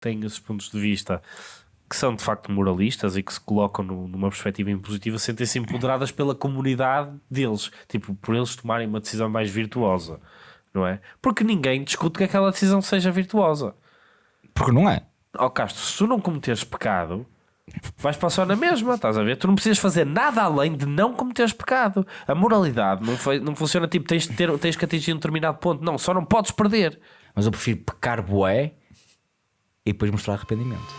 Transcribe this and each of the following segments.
têm esses pontos de vista que são de facto moralistas e que se colocam no- numa perspectiva impositiva sentem-se empoderadas pela comunidade deles, tipo, por eles tomarem uma decisão mais virtuosa, não é? Porque ninguém discute que aquela decisão seja virtuosa. Porque não é. Ó Castro, se tu não cometeres pecado, vais passar na mesma, estás a ver? Tu não precisas fazer nada além de não cometeres pecado. A moralidade não, foi, não funciona tipo, tens, de ter, tens que atingir um determinado ponto. Não, só não podes perder. Mas eu prefiro pecar bué e depois mostrar arrependimento.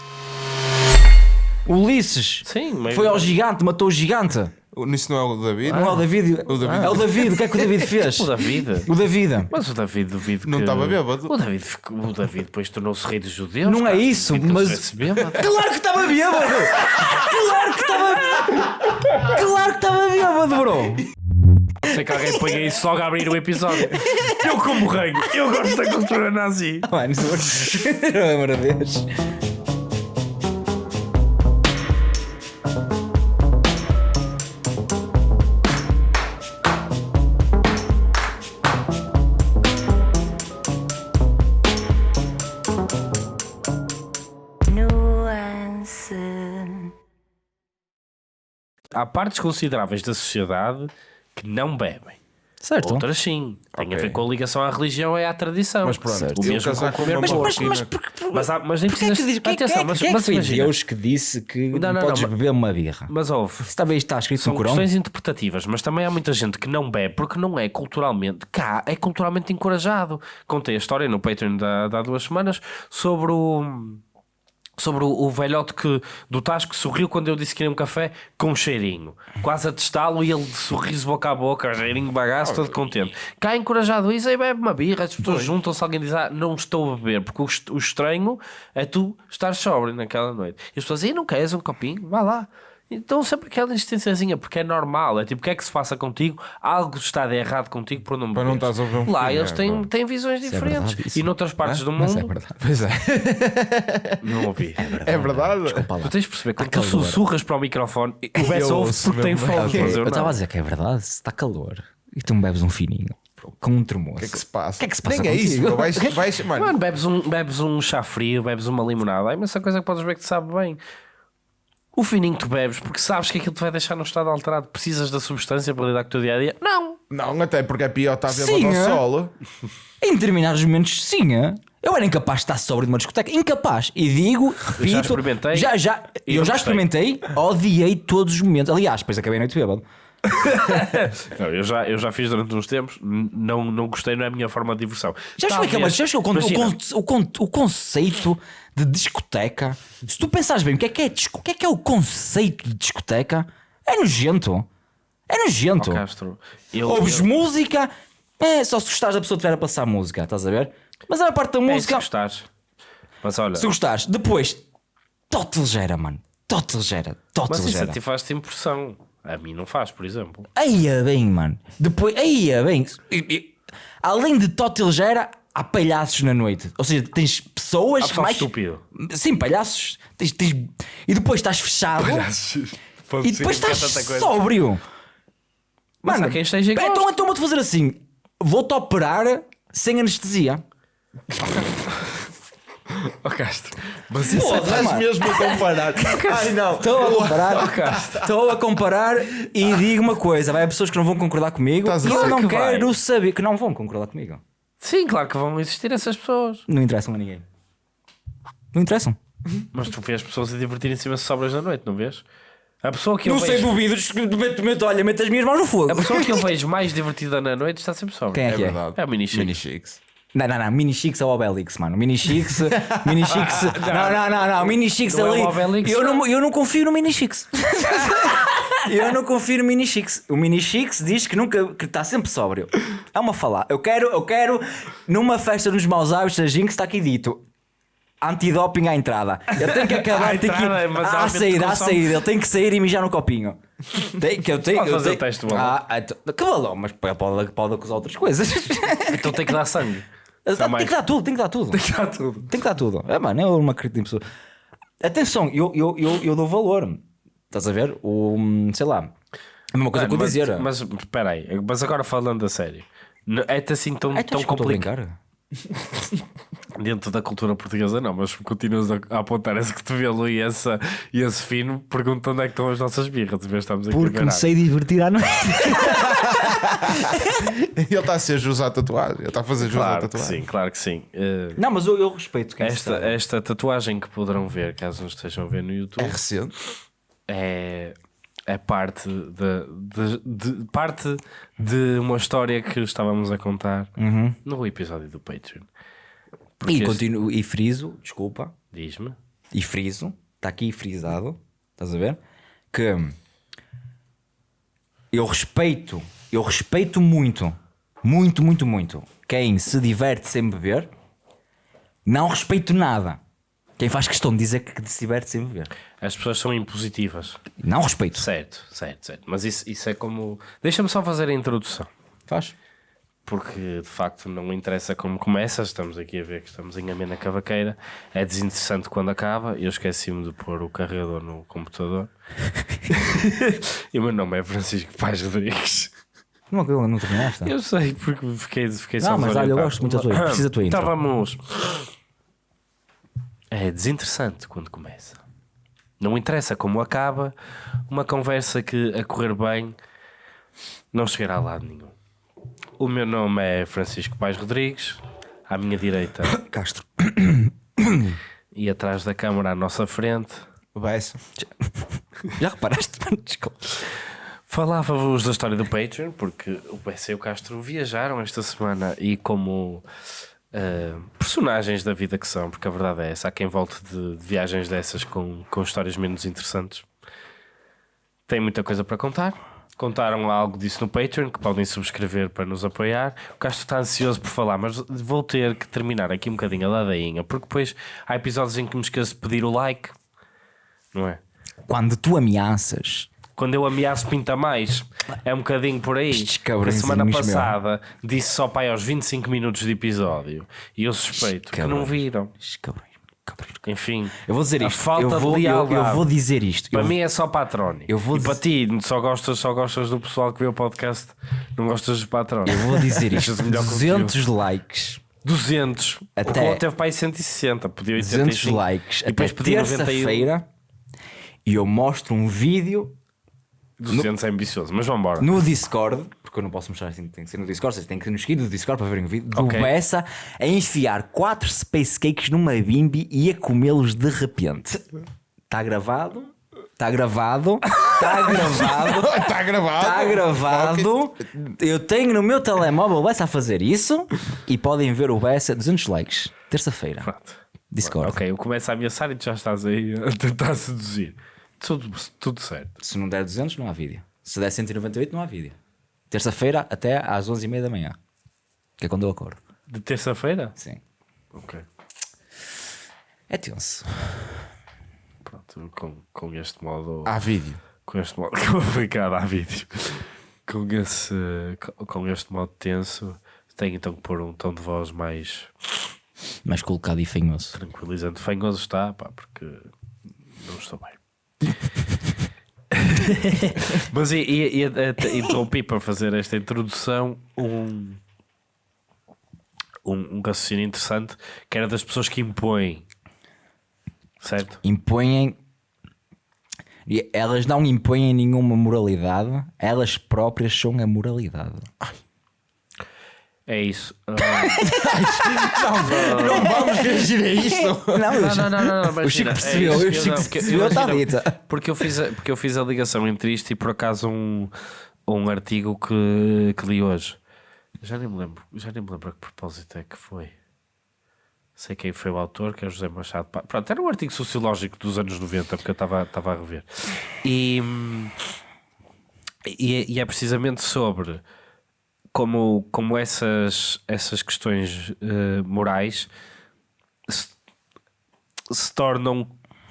Ulisses Sim, mas... foi ao gigante, matou o gigante. Nisso não é o David? Não é o David. O David. É o David. O que é que o David fez? O David. O David. Mas o David duvido Não estava bêbado. O David, ficou- o David depois tornou-se rei dos judeus. Não é isso, mas-. Claro que estava bêbado! Claro que estava. Claro que estava bêbado, bro! Sei que alguém ponha isso logo a abrir o episódio. Eu como rei, eu gosto da cultura nazi. Mano, isso é uma vez. nuance. Há partes consideráveis da sociedade que não bebem. Certo. Outras sim. Tem a Ok. ver com a ligação à religião e à tradição. Mas pronto, o eu mesmo com com comer Mas, mas, mas, porque, Mas, há, mas nem é que precisas... diz que, Atenção, que, mas, que, é mas que foi imagina. Deus que disse que Não, não, não, podes não, beber uma birra? Mas ouve, Isso também está escrito são no Corão? questões interpretativas, mas também há muita gente que não bebe porque não é culturalmente, cá é culturalmente encorajado. Contei a história no Patreon da, de há duas semanas sobre o sobre o, o velhote que, do Tasco que sorriu quando eu disse que queria um café com um cheirinho, quase a testá-lo e ele de sorriso boca a boca, cheirinho bagaço, todo contente. Cá encorajado isso, aí bebe uma birra, as pessoas juntam-se, alguém diz, ah, não estou a beber, porque o, o estranho é tu estar sóbrio naquela noite. E as pessoas, e não queres um copinho? Vá lá. Então sempre aquela insistênciazinha, porque é normal, é tipo, o que é que se passa contigo? Algo está de errado contigo por não Para não estás a beber um Lá fino, eles é, têm, pá. têm visões é diferentes. verdade, isso. e noutras partes do Mas mundo, é verdade. Pois é. não ouvi. É verdade. Desculpa lá. Tu tens de perceber, quando tu sussurras para o microfone, o Bess Eu ouve porque tem fome. Eu estava a dizer que é verdade, se está calor e tu me bebes um fininho com um termoço. O que é que se passa? O que é que se passa Nem é isso, bro. vais, vais, mano. Mano, bebes um, bebes um chá frio, bebes uma limonada, há imensa coisa que podes ver que te sabe bem. O fininho que tu bebes, porque sabes que aquilo te vai deixar num estado alterado, precisas da substância para lidar com o teu dia a dia? Não! Não, até porque é pior estar bêbado Sim, ao é? sol. Em determinados momentos, sim. é? Eu era incapaz de estar sóbrio numa discoteca. Incapaz. E digo, repito. experimentei Já, já, e eu já gostei. experimentei, odiei todos os momentos. Aliás, depois acabei a noite bêbado. Não, eu, já, eu já fiz durante uns tempos, não, não gostei, não é a minha forma de diversão. Já Talvez- mas já explica o, conceito de discoteca. Se tu pensares bem, o que é que é, o que é, que é o conceito de discoteca? É nojento. É nojento. Castro, eu, Ouves eu, música, é só se gostares da pessoa que estiver a passar música, estás a ver? Mas a parte da é, se música, gostares. Mas olha, se gostares, depois, tote ligeira, mano. Tote ligeira, tote mas isso a ligeira. ti faz-te impressão. A mim não faz, por exemplo. Aí é bem, mano. Depois, aí é bem. Além de tote ligeira, há palhaços na noite. Ou seja, tens pessoas pessoal mais. estúpido. Sim, palhaços. Tens- tens- E depois estás fechado. E depois estás sóbrio. Mas há quem esteja igual. então, então vou-te fazer assim: vou-te operar sem anestesia. Ó Castro, Mas isso Porra, estás mano. mesmo a comparar. Ai não. Estou a comparar, estou a comparar e digo uma coisa: vai haver pessoas que não vão concordar comigo Estás e eu não que quero vai. saber que não vão concordar comigo. Sim, claro que vão existir essas pessoas. Não interessam a ninguém. Não interessam. Mas tu vês pessoas a divertirem-se imenso sobras da noite, não vês? A pessoa que eu Não sei, vejo, duvidos. Meto, meto, olha, meto as minhas mãos no fogo. a pessoa que eu vejo mais divertida na noite está sempre sobra. Quem é É que é? verdade. É o. Mini Chicks. Não, não, não. Mini Chicks é o Obelix, mano. Mini Chicks. Mini Chicks. não, não, não, não. Mini Chicks Não é ali. o Obelix, eu, não. eu não confio no Mini Chicks. eu não confio no Mini Chicks. O Mini Chicks diz que nunca que está sempre sóbrio. É uma falar. Eu quero, eu quero numa festa dos maus hábitos da Jinx está aqui dito. Antidoping à entrada. Eu tenho que acabar tenho que, à saída, à saída. Ele tem que sair e mijar no copinho. Tem, que eu tenho, eu fazer tenho- o teste balão. Ah, ah, então- que balão? Mas pode, pode acusar outras coisas. Então tem que dar sangue. Tem que dar tudo, tem que dar tudo. Tem que dar tudo. Tem que dar tudo. É, mano, eu não acredito em pessoa. Atenção, eu, eu, eu, eu dou valor. Estás a ver? O, sei lá. É a mesma coisa que eu dizer. mas espera aí, mas agora falando a sério, é-te assim tão, é tu tão complicado. Dentro da cultura portuguesa, não, mas continuas a, a apontar esse cotovelo e, essa, e esse fino, pergunta onde é que estão as nossas birras. em Estamos aqui a Porque me sei divertir à noite. Ele está a ser jus à tatuagem. Ele está a fazer jus à Claro que tatuagem. sim, claro que sim. Eh, Não, mas eu, eu respeito quem esta, está. esta tatuagem que poderão ver, caso nos estejam a ver no YouTube, É recente. é, é parte, de, de- de- parte de uma história que estávamos a contar no episódio do Patreon. Porque E este- continuo e friso, desculpa, Diz-me. e friso, está aqui frisado, estás a ver? Que eu respeito, eu respeito muito, muito, muito, muito quem se diverte sem beber, não respeito nada. Quem faz questão de dizer que se diverte sem beber. As pessoas são impositivas. Não respeito. Certo, certo, certo. Mas isso, isso é como. Deixa-me só fazer a introdução. Faz. Porque de facto não interessa como começa. Estamos aqui a ver que estamos em amena cavaqueira. É desinteressante quando acaba. Eu esqueci-me de pôr o carregador no computador. e o meu nome é Francisco Paz Rodrigues. Não, eu não terminaste. Eu sei, porque fiquei, fiquei só Não, mas olha, eu gosto muito da tua- precisa da tua intro. Estávamos. É desinteressante quando começa. Não interessa como acaba, uma conversa que a correr bem não chegará a lado nenhum. O meu nome é Francisco Pais Rodrigues, à minha direita Castro. e atrás da câmara à nossa frente. Vai-se. Já reparaste? Desculpa. Falava-vos da história do Patreon, porque o PC e o Castro viajaram esta semana e como ah, personagens da vida que são, porque a verdade é essa, há quem volte de, de viagens dessas com, com histórias menos interessantes. Tem muita coisa para contar. Contaram algo disso no Patreon, que podem subscrever para nos apoiar. O Castro está ansioso por falar, mas vou ter que terminar aqui um bocadinho a ladainha, porque depois há episódios em que me esqueço de pedir o like, não é? Quando tu ameaças Quando eu ameaço pinta mais, é um bocadinho por aí. A semana cabrõezinhos, meu. passada disse só pai aos 25 minutos de episódio e eu suspeito que não viram. Estes cabrões. Enfim, Eu vou dizer isto. falta eu, vou, de eu, eu vou dizer isto. Para Eu- mim é só patrone. eu vou e para dizer- ti, só gostas, só gostas do pessoal que vê o podcast, não gostas dos patrones. Eu vou dizer isto. Deixas o melhor 200 likes. 200. Até- O teve para aí 160. Podia 200 85. likes. E depois até pedi 91. terça-feira. E eu mostro um vídeo 200 é ambicioso, mas vamos embora. no Discord. Porque eu não posso mostrar assim, tem que ser no Discord. Vocês têm que nos seguir no Discord para verem o vídeo. Do Ok. Bessa a enfiar 4 space cakes numa bimbi e a comê-los de repente. Está gravado? Está gravado? Está gravado? Está gravado. Está gravado. Eu tenho no meu telemóvel o Bessa a fazer isso e podem ver o Bessa 200 likes. Terça-feira. Discord. Ok, eu começo a ameaçar e tu já estás aí a tentar seduzir. Tudo, tudo certo. Se não der 200, não há vídeo. Se der 198, não há vídeo. Terça-feira até às 11h30 da manhã. Que é quando eu acordo. De terça-feira? Sim. Ok. É tenso. Pronto, com, com este modo. Há vídeo. Com este modo complicado há vídeo. Com, esse, com- com este modo tenso, tenho então que pôr um tom de voz mais Mas colocado e fanhoso. tranquilizante. Fanhoso está, pá, porque não estou bem. Mas e, e, e, interrompi para fazer esta introdução um, um, um raciocínio interessante que era das pessoas que impõem, certo? Impõem. e Elas não impõem nenhuma moralidade, elas próprias são a moralidade. É isso. Ah, Não vamos reagir a isto. Não, não, não, não, não, não, O Chico é percebeu, isso, o eu Chico não, percebeu, está imagina, dita. Porque eu, fiz a, porque eu fiz a ligação entre isto e por acaso um, um artigo que, que li hoje. Já nem me lembro, já nem me lembro a que propósito é que foi. Sei quem foi o autor, que é José Machado. Pronto, era um artigo sociológico dos anos 90, porque eu estava estava a rever. E, e, é- e é precisamente sobre como, como essas, essas questões eh, morais se, se tornam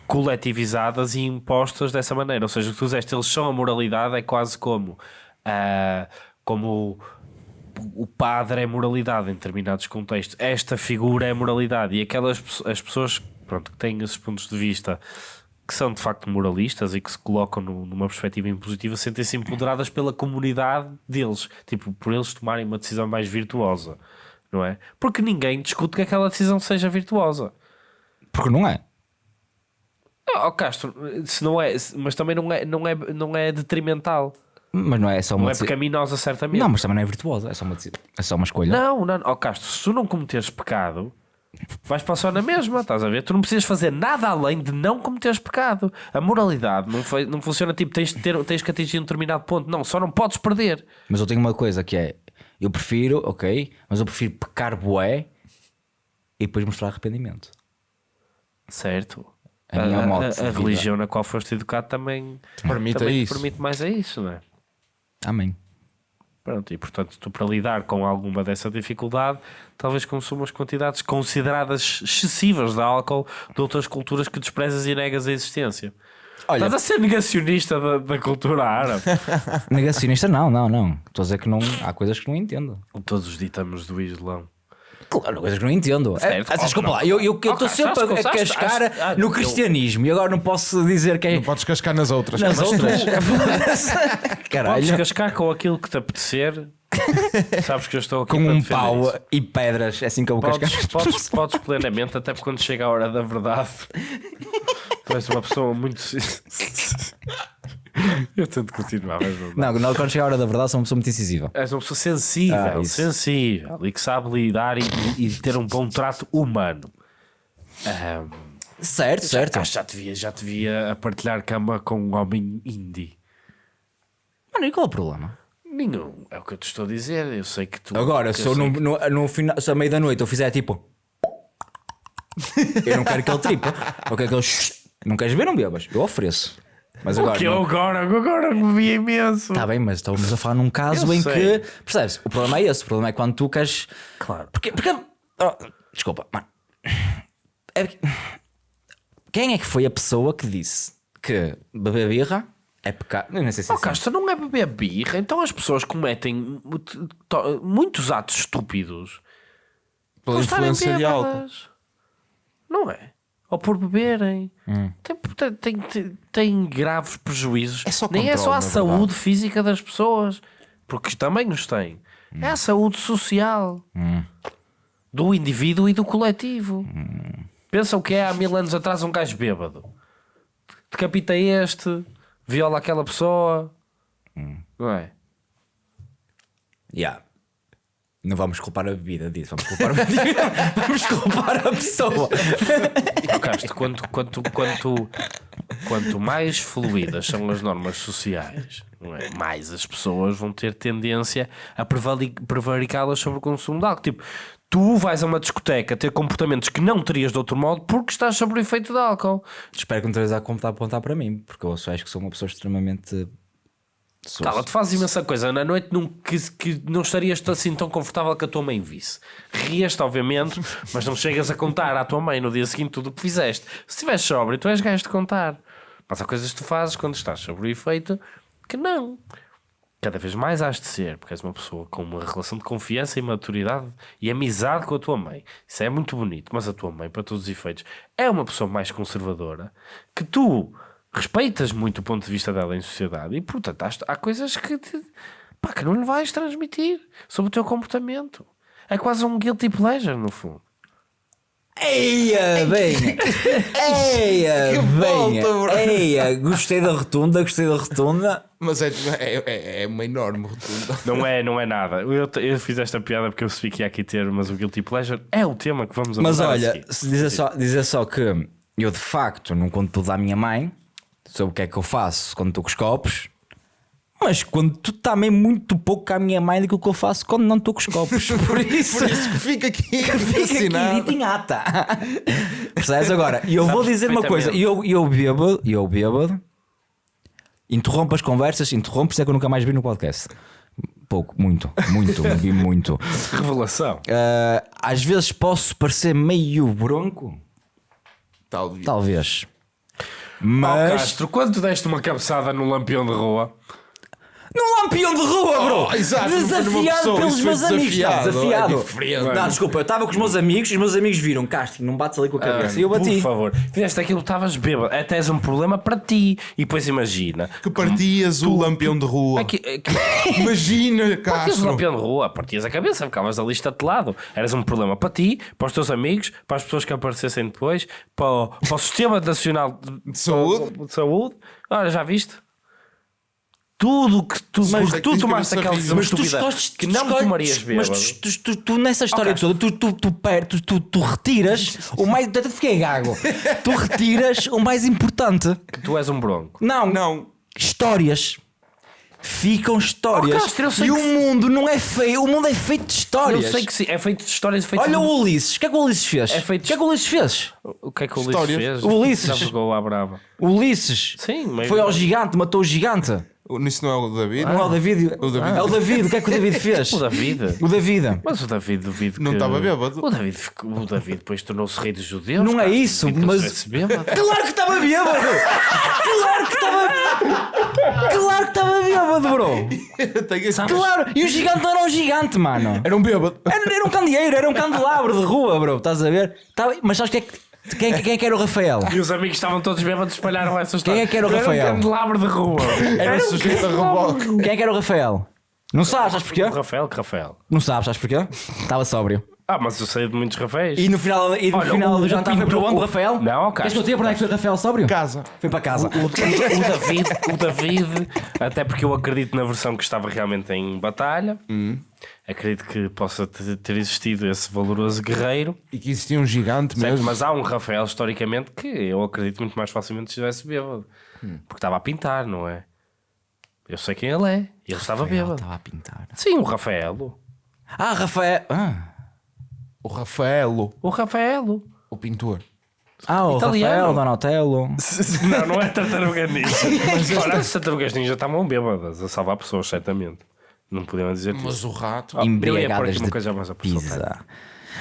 coletivizadas e impostas dessa maneira. Ou seja, o que tu disseste, eles são a moralidade, é quase como, ah, como o, padre é moralidade em determinados contextos. Esta figura é moralidade. E aquelas as pessoas pronto, que têm esses pontos de vista que são de facto moralistas e que se colocam no- numa perspectiva impositiva sentem-se empoderadas pela comunidade deles, tipo, por eles tomarem uma decisão mais virtuosa. não é? Porque ninguém discute que aquela decisão seja virtuosa. Porque não é. Oh, Castro, se não é, mas também não é, não é, não é detrimental. Mas não é só uma Não é pecaminosa, certamente. Não, mas também não é virtuosa. É só uma, é só uma escolha. Não, não, oh Castro, se tu não cometeres pecado, vais passar na mesma, estás a ver? Tu não precisas fazer nada além de não cometeres pecado. A moralidade não, foi, não funciona tipo tens, de ter, tens que atingir um determinado ponto. Não, só não podes perder. Mas eu tenho uma coisa que é: eu prefiro, ok, mas eu prefiro pecar bué e depois mostrar arrependimento. Certo. A moto a, a vida. religião na qual foste educado também, Permite também isso. permite mais a isso, não é? Amém. Pronto, e portanto, tu para lidar com alguma dessa dificuldade, talvez consumas quantidades consideradas excessivas de álcool de outras culturas que desprezas e negas a existência. Olha, Estás a ser negacionista da, da cultura árabe. negacionista, não, não, não. Estou a dizer que não. Há coisas que não entendo. Todos os ditames do Islão. Claro, coisas que não entendo. É, claro desculpa que lá, não. eu estou Ok, sempre acho a acho- cascar acho- ah, no eu- cristianismo e agora não posso dizer que é. Não podes cascar nas outras. Nas outras. Podes Caralho. cascar com aquilo que te apetecer. Sabes que eu estou aqui Com para um pau isso. e pedras, é assim que eu vou Podes, cascar. podes, podes plenamente, até porque quando chega a hora da verdade, tu és uma pessoa muito. eu tento continuar, mas não. Não, quando chega a hora da verdade, sou uma pessoa muito incisiva. És uma pessoa sensível, Ah, sensível e que sabe lidar e, e- ter um bom trato humano. Ahm, Certo, certo. acho já te via, já te via a partilhar cama com um homem indie. Mano, e qual é o problema? Nenhum, é o que eu te estou a dizer. Eu sei que tu. Agora, se eu no, que- no, no final, se à meia da noite eu fizer tipo. eu não quero que ele tripe. Eu quero que ele. Não queres ver, não bebas. Eu ofereço. Mas O agora. que eu agora, agora me vi imenso. Está bem, mas estamos a falar num caso Eu em sei. que. Percebes? O problema é esse. O problema é quando tu queres. Claro. Porque. porque oh, desculpa, mano. É que- Quem é que foi a pessoa que disse que beber birra é pecado? Nem sei se é Oh, assim. Castro, não é beber birra, então as pessoas cometem mu- to- muitos atos estúpidos Pela por influência de álcool. Não é? Ou por beberem. Hum. Tem, tem, tem, tem- graves prejuízos. É só Nem é só a saúde física das pessoas, porque também os tem. É a saúde social do indivíduo e do coletivo. Pensa o que é há mil anos atrás um gajo bêbado. Decapita este, viola aquela pessoa. Não é? Yeah. Não vamos culpar a bebida disso, vamos culpar, vamos culpar a pessoa. Castro, quanto, quanto, quanto, quanto mais fluídas são as normas sociais, é? mais as pessoas vão ter tendência a prevaricá-las sobre o consumo de álcool. Tipo, tu vais a uma discoteca ter comportamentos que não terias de outro modo porque estás sob o efeito de álcool. Espero que não estejas a apontar para mim, porque eu acho que sou uma pessoa extremamente. Sou- Cala, tu fazes imensa coisa. Na noite não, que, que não estarias assim tão confortável que a tua mãe visse. Rias-te, obviamente, mas não chegas a contar à tua mãe no dia seguinte tudo o que fizeste. Se estiveres sóbrio, tu és gajo de contar. Mas há coisas que tu fazes quando estás sobre o efeito que não. Cada vez mais has de ser, porque és uma pessoa com uma relação de confiança e maturidade e amizade com a tua mãe. Isso é muito bonito, mas a tua mãe, para todos os efeitos, é uma pessoa mais conservadora que tu respeitas muito o ponto de vista dela em sociedade e, portanto, há, coisas que, te, pá, que não lhe vais transmitir sobre o teu comportamento. É quase um guilty pleasure, no fundo. Eia, bem! Eia, bem! bro. Eia, gostei da rotunda, gostei da rotunda. Mas é, é, é, é uma enorme rotunda. Não é, não é nada. Eu, eu fiz esta piada porque eu percebi que ia aqui ter, mas o guilty pleasure é o tema que vamos Mas abordar a olha, se dizer só, dizer só que eu de facto não conto tudo à minha mãe sobre o que é que eu faço quando estou com os copos, mas quando tu também muito pouco à minha mãe daquilo que eu faço quando não estou com os copos. Por isso. Por isso que fica aqui Fica aqui em ata. Percebes agora? E eu vou dizer uma coisa: eu, eu bêbado, eu bêbado, interrompo as conversas, interrompo, isso é que eu nunca mais vi no podcast. Pouco, muito, muito, vi muito. Revelação. Ah, às vezes posso parecer meio bronco, Talvez. talvez. Mas Castro, quando tu deste uma cabeçada no lampião de rua, no lampião de rua, bro! Oh, exato, desafiado pessoa, pelos meus amigos. Não, desafiado, desafiado. é diferente. Não, desculpa, eu estava com os meus amigos e os meus amigos viram casting, não bates ali com a cabeça. e eu bati. Por favor, fizeste aquilo, estavas bêbado. Até és um problema para ti. E depois imagina. Que partias o lampião de rua. Aqui, aqui, Imagina, partias o Castro. lampião de rua, partias a cabeça, ficavas ali estatelado. Eras um problema para ti, para os teus amigos, para as pessoas que aparecessem depois, para o, para o Sistema Nacional de, De saúde. de Saúde. Olha, já viste? Tudo que tu, Mas porque tu tomaste aquela decisão Mas tu escolhes, que não escolhes- tomarias Mas bêbado. tu, tu, tu, tu nessa história toda, tu, tu, tu, tu, tu, tu retiras o mais. Eu fiquei gago. Tu retiras o mais importante. Que tu és um bronco. Não, Não. histórias. Ficam histórias. Oh, Castro, eu e o mundo não é feio, o mundo é feito de Eu histórias. sei que sim, é feito de histórias feitas Olha de- o Ulisses, o que é que o Ulisses fez? É feito- O que é que o Ulisses fez? O que é que o Ulisses Histórias. fez? O Ulisses. Já jogou à brava. O Ulisses Sim, meio- foi ao gigante, matou o gigante. Isso não é o David? Não é o David. O David. É o David, o que é que o David fez? O David. O David. Mas o David duvido Não que... estava bêbado. O David, o David depois tornou-se rei dos judeus. Não é cara. isso, que ele mas-. Claro que estava bêbado! Claro que estava. Claro que estava bêbado, bro! Claro! E o gigante não era um gigante, mano! Era um bêbado. Era, era um candeeiro, era um candelabro de rua, bro! Estás a ver? Tava- Mas sabes quem é que. Quem, quem é que era o Rafael? E os amigos estavam todos bêbados, espalharam essa história. Quem é que era o um Rafael? candelabro de rua. Era sujeito a reboque. Quem é que era o Rafael? Não sabes, sabes porquê? O Rafael, que Rafael. Não sabes, sabes porquê? Estava sóbrio. Ah, mas eu sei de muitos Rafaéis. E no final, e no Olha, final o- do o jantar foi para onde, o Rafael? Não, Queres que eu te diga para onde é que foi o Rafael sóbrio? Casa. Foi para casa. O, o David, o David, até porque eu acredito na versão que estava realmente em batalha, acredito que possa te- ter existido esse valoroso guerreiro, E que existia um gigante certo? mesmo. mas há um Rafael historicamente que eu acredito muito mais facilmente que estivesse bêbado, porque estava a pintar, não é? Eu sei quem ele é, e ele estava bêbado. Estava a pintar. Sim, o Rafaelo. Ah, Rafael. Ah, O Rafaelo, O Rafaelo. o pintor. ah o Italiano. Rafael, Donatello. Não, não é tartaruga ninja. Olha, as tartarugas ninja estavam bêbadas a salvar pessoas, certamente. Não podiam dizer isso. Mas o rato. Oh, Embriagadas uma de coisa mais pizza.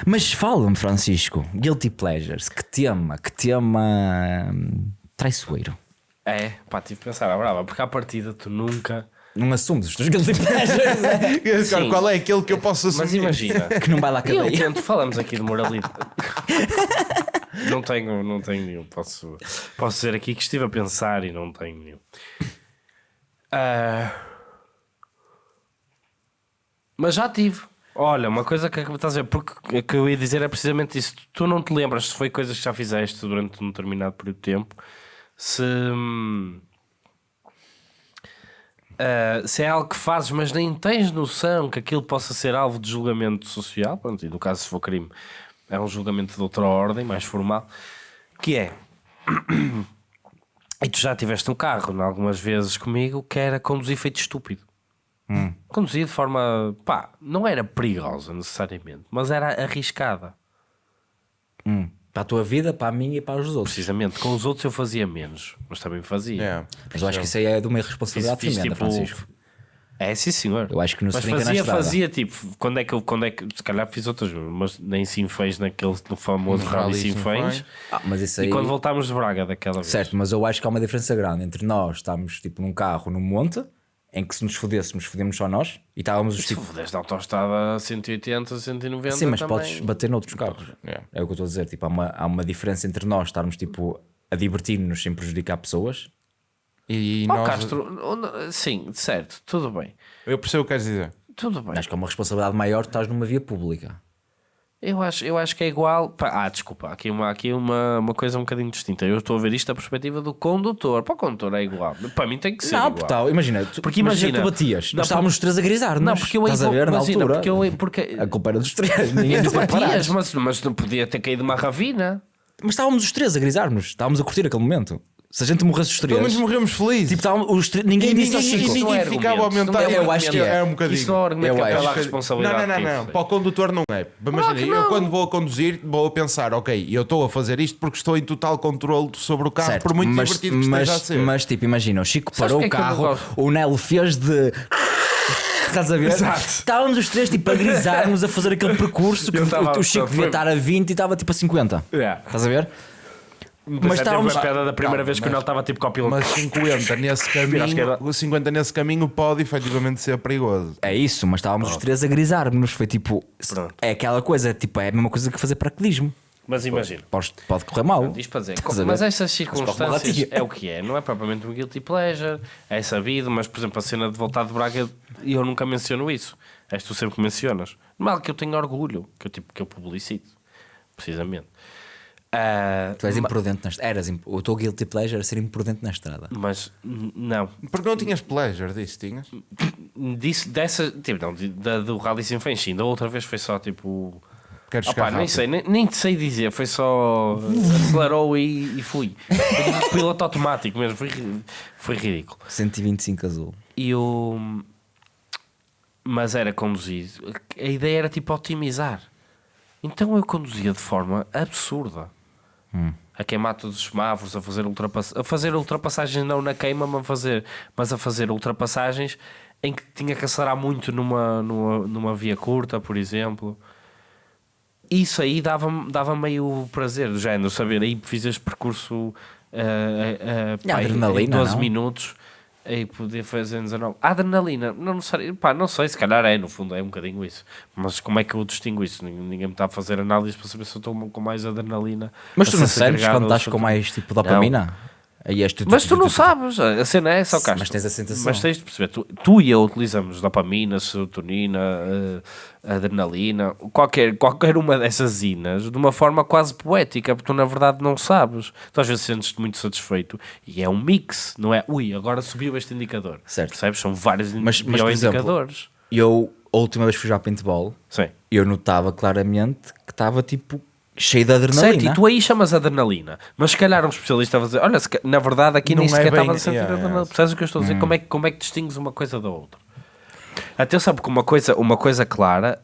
Mas fala-me, Francisco, Guilty Pleasures, que tema, que tema hum, traiçoeiro. É, pá, tive que pensar à brava, porque à partida tu nunca. Não assumes os teus Guilty Pleasures? Agora. Qual é aquele que eu posso assumir? Mas imagina, que não vai lá eu cadeia. tento, falamos aqui de moralidade. não tenho, não tenho nenhum. Posso, posso dizer aqui que estive a pensar e não tenho nenhum. Ah, mas já tive. Olha, uma coisa que estás a ver, porque que eu ia dizer é precisamente isso. Tu não te lembras se foi coisas que já fizeste durante um determinado período de tempo, se, hum, ah, se é algo que fazes, mas nem tens noção que aquilo possa ser alvo de julgamento social, pronto, e no caso se for crime, é um julgamento de outra ordem, mais formal, que é. E tu já tiveste um carro, algumas vezes comigo, que era conduzir feito estúpido. Conduzir de forma. pá, não era perigosa necessariamente, mas era arriscada. Para a tua vida, para a minha e para os outros. Precisamente, com os outros eu fazia menos, mas também fazia. É. Mas eu acho que isso aí é de uma irresponsabilidade fiz tremenda, tipo. Francisco. É, sim, senhor. Eu acho que não se Mas na fazia, estrada. fazia tipo, quando é que eu, quando é que, se calhar fiz outras, mas nem Sinfãs naquele no famoso No Rally Sinfãs. Ah, mas isso E aí... quando voltámos de Braga daquela vez. Certo, mas eu acho que há uma diferença grande entre nós estarmos tipo num carro no monte, em que se nos fodêssemos, fodemos só nós, e estávamos os Se tipo. fodeste a autostrada a 180, 190 Sim, mas também. podes bater noutros carros. É. É o que eu estou a dizer. Tipo, há, uma, há uma diferença entre nós estarmos tipo a divertir-nos sem prejudicar pessoas. E Oh, nós... Castro, sim, certo, tudo bem. Eu percebo o que queres dizer. Tudo bem. Acho que é uma responsabilidade maior estás numa via pública. Eu acho, eu acho que é igual. Ah, desculpa, há aqui, uma, aqui uma, uma coisa um bocadinho distinta. Eu estou a ver isto da perspectiva do condutor. Para o condutor é igual. Para mim tem que ser. não, igual. tal, imagina, tu, Porque imagina imagina- tu batias. Nós estávamos os três a grisar-nos. Não, porque eu Estás a ver na imagina, altura. porque eu- porque- A culpa era dos três. Ninguém Tu batias, mas, mas não podia ter caído uma ravina. Mas estávamos os três a grisar-nos. Estávamos a curtir aquele momento. Se a gente morresse os três. Pelo menos morremos felizes. Tipo, estávamos os três- ninguém E disse ao ninguém- Chico. e ninguém Não é ficava a argumento, aumentar. não é Eu acho que é. é um bocadinho. Isso não é argumento à que- responsabilidade. Não, não, não, não. Para o condutor não é. Imagina, eu quando vou a conduzir, vou a pensar, ok, eu estou a fazer isto porque estou em total controle sobre o carro, Certo, por muito mas, divertido que mas, esteja a ser. mas tipo, imagina, o Chico Sabes parou o é carro, o Nelo fez de. Estás a ver? Exato. Estávamos os três tipo a grisarmos a fazer aquele percurso que o- o Chico devia estar a 20 e estava tipo a 50. Yeah. Estás a ver? Mas estávamos- estávamos a piada da primeira Calma, vez que o mas- Nel estava tipo copiloto. Mas 50 nesse caminho, era- o 50 nesse caminho pode efetivamente ser perigoso. É isso, mas estávamos os três a grisar-nos. Foi tipo. Pronto. É aquela coisa, tipo, é a mesma coisa que fazer paraquedismo. Mas imagina. Pode, pode correr mal. Diz para dizer, mas essas circunstâncias é o que é, não é propriamente um guilty pleasure, é sabido, mas por exemplo a cena de voltar de Braga eu nunca menciono isso. És tu sempre que mencionas. Mal que eu tenho orgulho, que eu, tipo, que eu publicito, precisamente. Ah, Tu és imprudente na estrada. Eras. O teu guilty pleasure era ser imprudente na estrada. mas não, Porque não tinhas pleasure disso, tinhas? Disso, dessa, tipo, não, da, do Rally Sem Fim, da outra vez foi só tipo. Queres Opa, nem rápido? sei, nem, nem te sei dizer, foi só acelerou e, e fui. Foi tipo piloto automático mesmo, foi, foi ridículo. 125 azul. E o. Mas era conduzido. A ideia era tipo otimizar. Então eu conduzia de forma absurda. A queimar todos os semáforos, a fazer, ultrapass... a fazer ultrapassagens não na queima, mas a fazer, mas a fazer ultrapassagens em que tinha que acelerar muito numa, numa, numa via curta, por exemplo. Isso aí dava-me dava meio prazer, do género, saber, aí fiz este percurso E a pá, em- em adrenalina, 12 não? minutos e poder fazer 19. A adrenalina, não, não, sei, pá, não sei, se calhar é, no fundo é um bocadinho isso. Mas como é que eu distingo isso? Ninguém, me está a fazer análise para saber se eu estou com mais adrenalina. Mas tu não sentes segregado quando estás com mais tipo dopamina? Aí és tu, Mas tu não sabes, a cena é essa, ó, Castro. Mas tens a sensação. Mas tens de perceber, tu, tu e eu utilizamos dopamina, serotonina, eh, adrenalina, qualquer, qualquer uma dessas inas de uma forma quase poética, porque tu na verdade não sabes. Tu às vezes sentes-te muito satisfeito e é um mix, não é? Ui, agora subiu este indicador. Certo. Percebes? São vários Mas- mas, por exemplo, indicadores. Eu, a última vez que fui jogar paintball, Sim. eu notava claramente que estava tipo cheio de adrenalina. Certo, e tu aí chamas adrenalina, mas se calhar um especialista vai dizer: Olha, na verdade aqui Não nem é sequer bem- estava a sentir yeah, adrenalina. yeah. Percebes o que eu estou a dizer? Como, é, que- como é que distingues uma coisa da outra? Atenção, porque uma coisa, uma coisa clara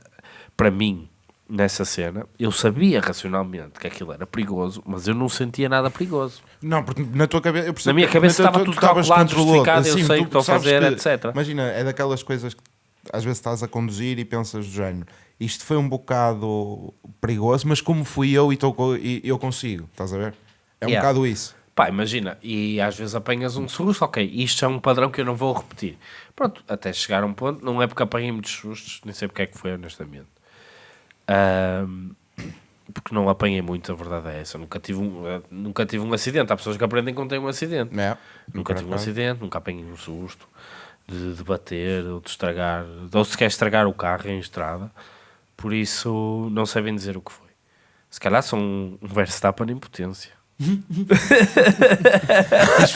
para mim nessa cena, eu sabia racionalmente que aquilo era perigoso, mas eu não sentia nada perigoso. Não, porque na tua cabeça. eu percebo Na minha cabeça estava tu- tudo calculado, justificado, eu Assim, sei o que estou a fazer, que- etc. Imagina, é daquelas coisas que às vezes estás a conduzir e pensas do género. Isto foi um bocado perigoso, mas como fui eu e, co- e eu consigo, estás a ver? É um Yeah. bocado isso. Pá, imagina, e às vezes apanhas um susto, ok, isto é um padrão que eu não vou repetir. Pronto, até chegar a um ponto, não é porque apanhei muitos sustos, nem sei porque é que foi, honestamente. Ahm, porque não apanhei muito, a verdade é essa. Nunca tive um, nunca tive um acidente. Há pessoas que aprendem quando têm um acidente. É, Nunca tive um acidente, nunca apanhei um susto de, de bater ou de estragar, ou sequer estragar o carro em estrada. Por isso, não sei bem dizer o que foi. Se calhar sou um, um Verstappen em potência.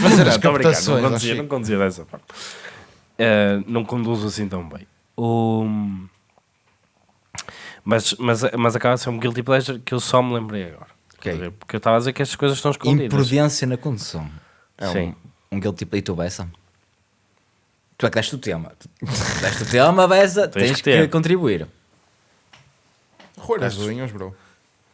Fazer as captações. Não conduzia, não conduzia dessa forma. Eh, não conduzo assim tão bem. O- Mas, mas, mas acaba de ser um guilty pleasure que eu só me lembrei agora. Ok. Quer dizer, Porque eu estava a dizer que estas coisas estão escondidas. Imprudência na condução. É Sim. um, um guilty pleasure. E tu, Bessa? Tu é que deste o tema. Tu deste o tema, Bessa, Tens tens que que, ter. contribuir. As unhas, bro.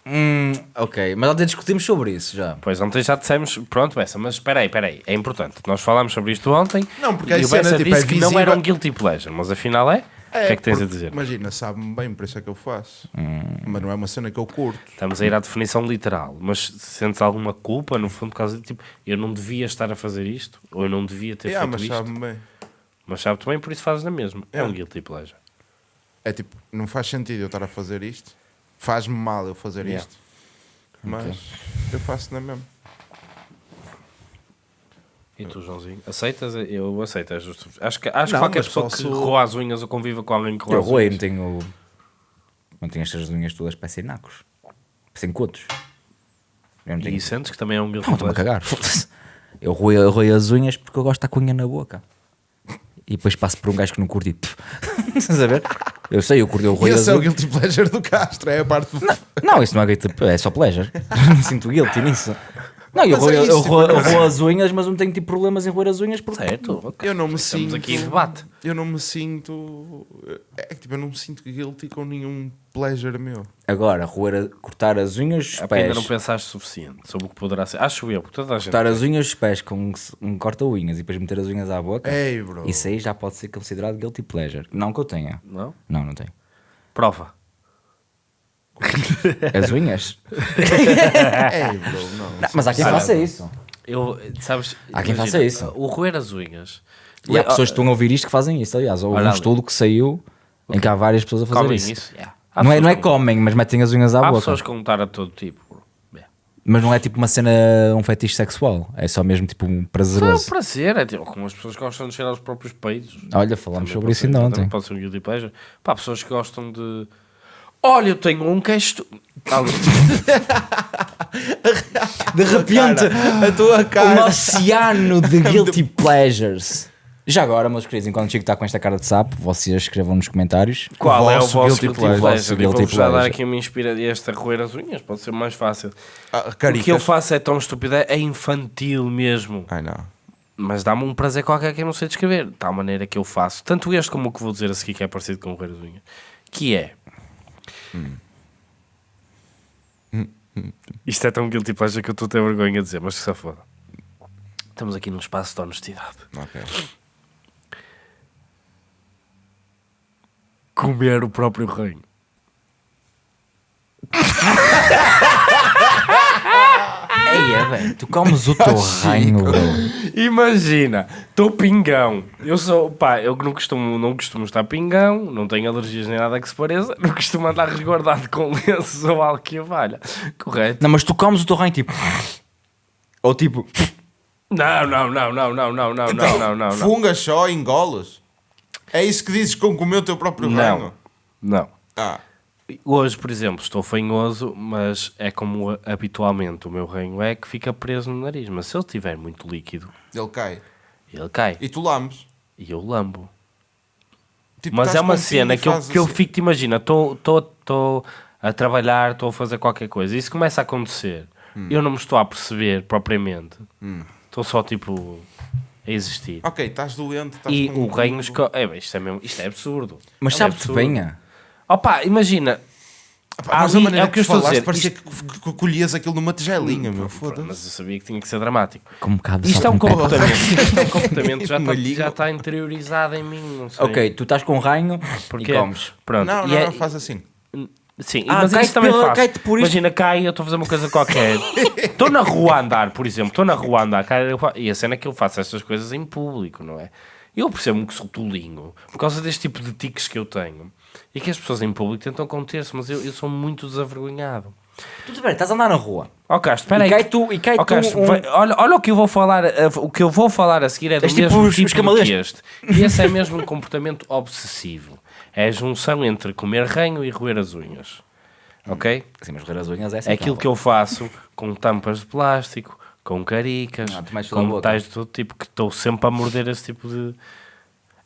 Hum, ok, mas ontem discutimos sobre isso já. Pois ontem já dissemos, pronto, Bessa, mas espera aí, espera aí, é importante. Nós falámos sobre isto ontem Não, porque e a o cena, Bessa tipo, disse é que não era um guilty pleasure, mas afinal é. o que é que tens a dizer? Imagina, sabe-me bem, por isso é que eu faço. Hum. Mas não é uma cena que eu curto. Estamos a ir à definição literal, mas sentes alguma culpa no fundo por causa de tipo, eu não devia estar a fazer isto, ou eu não devia ter Yeah, feito mas isto, sabe-me bem. Mas sabe também, por isso fazes na mesma. É um É. guilty pleasure. É tipo, não faz sentido eu estar a fazer isto. Faz-me mal eu fazer Yeah. isto. Mas eu faço na mesma. E tu, Joãozinho, aceitas? Eu aceito, é justo. Acho que, acho que Não, qualquer mas pessoa que posso- roa as unhas ou conviva com alguém que roa Eu as roei, unhas. não tenho. Não tenho estas unhas todas parecem nacos. Parecem cotos. Eu não tenho. E sentes que também é um guilty Não, estou-me a pleasure. cagar. foda-se. Eu roei, eu roei as unhas porque eu gosto de estar com a unha na boca. E depois passo por um gajo que não curti. pff. Estás a ver? Eu sei, eu E roei as esse é o guilty pleasure do Castro, é a parte do... Não, isso não é guilty, é só pleasure. Não sinto guilty nisso. Não, eu, roo, é eu, isso, eu tipo, roo- eu não- roo as unhas, mas não tenho tipo problemas em roer as unhas porque. Certo, ok. Eu não me Estamos sinto... aqui em debate. Eu não me sinto... É que tipo, eu não me sinto guilty com nenhum pleasure meu. Agora, roer, a- cortar as unhas, os É ainda pés. não pensaste suficiente sobre o que poderá ser. Acho eu, porque toda a gente. Cortar as unhas, os pés com um, um corta-unhas e depois meter as unhas à boca. Ei, bro. Isso aí já pode ser considerado guilty pleasure. Não que eu tenha. Não? Não, não tenho. Prova. As unhas. Ei, bro, não. Não, mas há quem faça isso. Eu, sabes, Há quem imagina, faça isso. O roer as unhas. E há pessoas que estão a ouvir isto que fazem isso, aliás. Houve Olha um ali. estudo que saiu em que há várias pessoas a fazer Comem isso. isso. yeah. Há Não é, não é comem, mas metem as unhas à Há boca. pessoas com a todo tipo. Yeah. Mas não é tipo uma cena, um fetiche sexual. É só mesmo tipo um Não é um prazeroso. prazer, é tipo, como as pessoas gostam de cheirar os próprios peitos. Olha, falámos Também sobre isso ainda ontem. Pode ser um guilty pleasure. Pá, pessoas que gostam de. Olha, eu tenho um que é estu... Ali. De repente, A tua um cara. oceano de guilty pleasures. Já agora, meus queridos, enquanto o Chico está com esta cara de sapo, vocês escrevam nos comentários. Qual é o vosso guilty pleasure? pleasure? Vosso guilty vou-vos já dar pleasure. aqui uma inspiração. Esta roer as unhas pode ser mais fácil. Ah, O que eu faço é tão estúpido, é infantil mesmo. Ai não. Mas dá-me um prazer qualquer que eu não sei descrever. De tal maneira que eu faço. Tanto este como o que vou dizer a seguir, que é parecido com roer as unhas. Que é. Isto é tão guilty pleasure que eu estou a ter vergonha de dizer, mas que se foda. Estamos aqui num espaço de honestidade. Ok. Comer o próprio reino. Eia, velho, tu comes o teu reino, bro. Imagina, estou pingão. Eu sou, pá, eu não costumo, não costumo estar pingão, não tenho alergias nem nada que se pareça, não costumo andar resguardado com lenços ou algo que valha. Correto? Não, mas tu comes o teu reino tipo. Ou tipo. Não, não, não, não, não, não, não, não, não, não, não. Fungas só, engolas. É isso que dizes com comer o teu próprio Não, reino? não. Ah, Hoje, por exemplo, estou fanhoso, mas é como habitualmente o meu reino é que fica preso no nariz. Mas se ele estiver muito líquido, ele cai. ele cai E tu lambes. e eu lambo. Tipo, Mas é uma cena que eu, que eu assim. fico, te imagina, estou a trabalhar, estou a fazer qualquer coisa, e isso começa a acontecer. Hum. Eu não me estou a perceber propriamente, estou só tipo a existir. Ok, estás doente. Estás E com- o reino esco... é, bem, isto, é mesmo, isto é absurdo. Mas É sabe-te bem, ah? Opa, imagina, Pá, Mas Ali- a maneira é o que eu que tu estou a dizer, parecia isto- que, colhias aquilo numa tigelinha, meu. Foda-se. mas eu sabia que tinha que ser dramático. Com um bocado de Isto é um comportamento, isto é um comportamento que já está, já está interiorizado em mim, não sei. Ok, tu estás com um reino Porque, e comes. Pronto. Não, e não, é- não, faz assim. Sim, Ah, mas isso também pela- faço. por. Imagina, cai, eu estou a fazer uma coisa qualquer. Estou na rua a andar, por exemplo. Estou na rua a andar. cai, eu E a cena é que eu faço estas coisas em público, não é? Eu percebo-me que sou tolinho por causa deste tipo de tiques que eu tenho. E que as pessoas em público tentam conter-se, mas eu, eu sou muito desavergonhado. Tu bem, estás a andar na rua. Ó Castro, espera E cai tu- e cai tu Castro, um- vai- olha, olha o que eu vou falar, eh, o que eu vou falar a seguir é do És tipo mesmo tipo camaleões. que este. E esse é mesmo um comportamento obsessivo. É a junção entre comer ranho e roer as unhas. Ok? Sim, mas roer as unhas é assim. É aquilo que eu faço com tampas de plástico, com caricas, Não, tudo na com metais de todo tipo, que estou sempre a morder esse tipo de.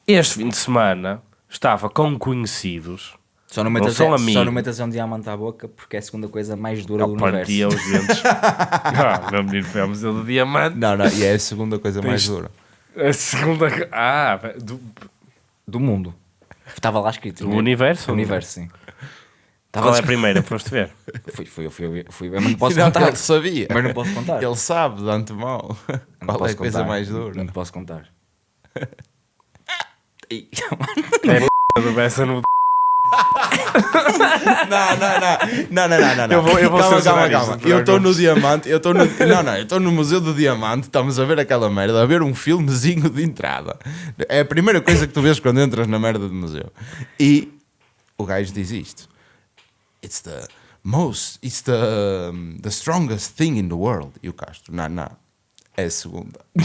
Este fim de semana estava com conhecidos. Só não Não metas, são só não metas um diamante à boca porque é a segunda coisa mais dura do Eu partia universo. os dentes. ah, menino, foi ao Museu do Diamante. Não, não, e é a segunda coisa mais dura. A segunda. Ah, do, Do mundo. Estava lá escrito. do né? universo? Do universo, sim. Qual é a Estava primeira? Foste ver? Fui, fui, fui, fui, mas não posso Não, contar. ele sabia. Mas não posso contar. Ele sabe de antemão Não qual é a coisa mais dura. Não posso contar. Ih, Do Bessa no. Não, não, não, não, não, não, não. Eu vou- eu vou calma, calma, calma. te Eu estou no. Diamante, eu estou no. Não, não, eu estou no Museu do Diamante, estamos a ver aquela merda, a ver um filmezinho de entrada. É a primeira coisa que tu vês quando entras na merda do museu. E o gajo diz isto: It's the most, it's the, um, the strongest thing in the world. E o Castro, não, não, é a segunda.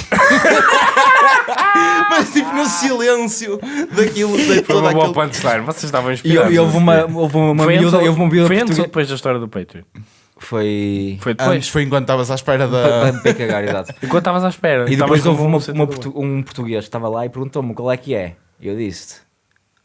Mas tipo no silêncio daquilo, de Foi uma boa punchline. Vocês estavam E inspirados. e houve uma, houve uma Foi miúda, antes, houve uma miúda foi antes ou depois da história do Patreon? Foi. Foi depois. Antes foi enquanto estavas à espera da. para, cagar, exato. Enquanto estavas à espera. E depois houve uma, um uma portu- um português que estava lá e perguntou-me qual é que é. E eu disse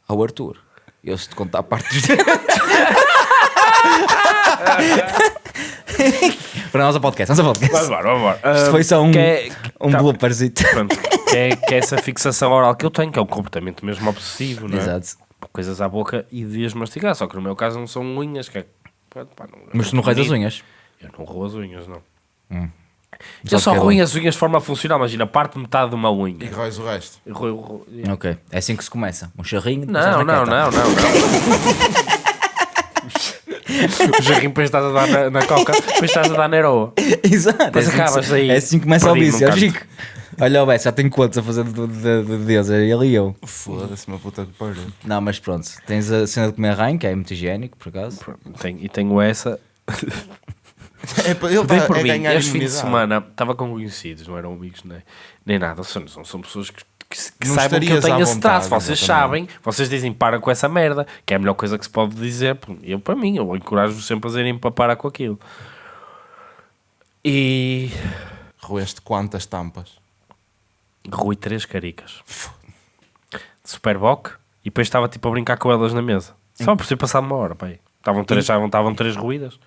ao Arthur. Eu se te contar a parte dos Para nós a podcast, nós a podcast. Vamos embora, vamos embora. Isto foi só um, que é- um tá. blooperzito. Pronto, que é, que é essa fixação oral que eu tenho, que é um comportamento mesmo obsessivo, não é? Exato. Coisas à boca e de as mastigar, só que no meu caso não são unhas, que é... pronto, pá, não- Mas tu não roes as unhas. Eu não roo as unhas, não. Só Eu só é roo bom. as unhas de forma funcional, imagina, parte metade de uma unha. E róis o resto. Eu roo- eu roo- yeah. Ok, é assim que se começa. Um charrinho. depois Não, na não, não, não, não. O jarrinho depois estás a dar na, na coca, depois estás a dar na heroa. Exato. Depois é assim que acabas se- aí É assim que começa o vício. ó, Chico. Olha o Beto, já tenho quantos a fazer de, de, de Deus? É ele e eu. Foda-se, uma puta que pariu. Não, mas pronto. Tens a cena de comer ranho, que é muito higiênico, por acaso. Tenho- e tenho essa. É, ele Dei está por a mim, ganhar este fim de semana estava com conhecidos, não eram amigos nem, nem nada. São, são, são pessoas que, que, que Não saibam que eu tenho esse traço. Vocês sabem, vocês dizem para com essa merda, que é a melhor coisa que se pode dizer. Eu, para mim, eu encorajo-vos sempre a dizerem para parar com aquilo. E. Roeste quantas tampas? Rui três caricas de Superboc e depois estava tipo a brincar com elas na mesa. Só por ter passado uma hora, pai. Estavam três, estavam, estavam três ruídas.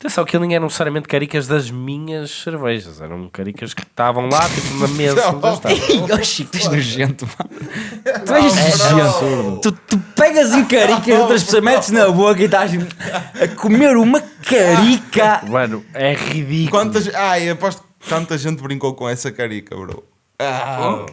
Atenção que nem eram necessariamente caricas das minhas cervejas, eram caricas que estavam lá, tipo na mesa. Ih, ó Chico, tu és nojento, mano. Tu és nojento. Tu, tu pegas em caricas de outras pessoas, metes na boca e estás a comer uma carica. Mano, é ridículo. Quantas. Ai, aposto que tanta gente brincou com essa carica, bro. Ah,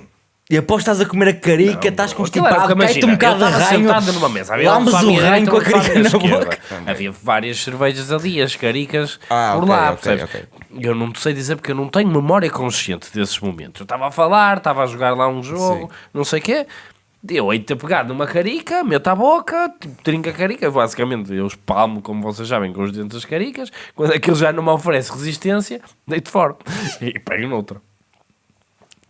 E após estás a comer a carica, estás constipado, que cai-te um bocado de ranho. numa mesa, havia lambes um o ranho com a carica na esquerda. boca. Havia várias cervejas ali, as caricas Ah, por ok, lá, ok, percebes? ok. Eu não te sei dizer porque eu não tenho memória consciente desses momentos. Eu estava a falar, estava a jogar lá um jogo, não sei o quê. Eu hei de ter pegado numa carica, meto à boca, tipo, trinca a carica, basicamente eu espalmo, como vocês sabem, com os dentes das caricas. Quando aquilo já não me oferece resistência, deito fora e pego noutra.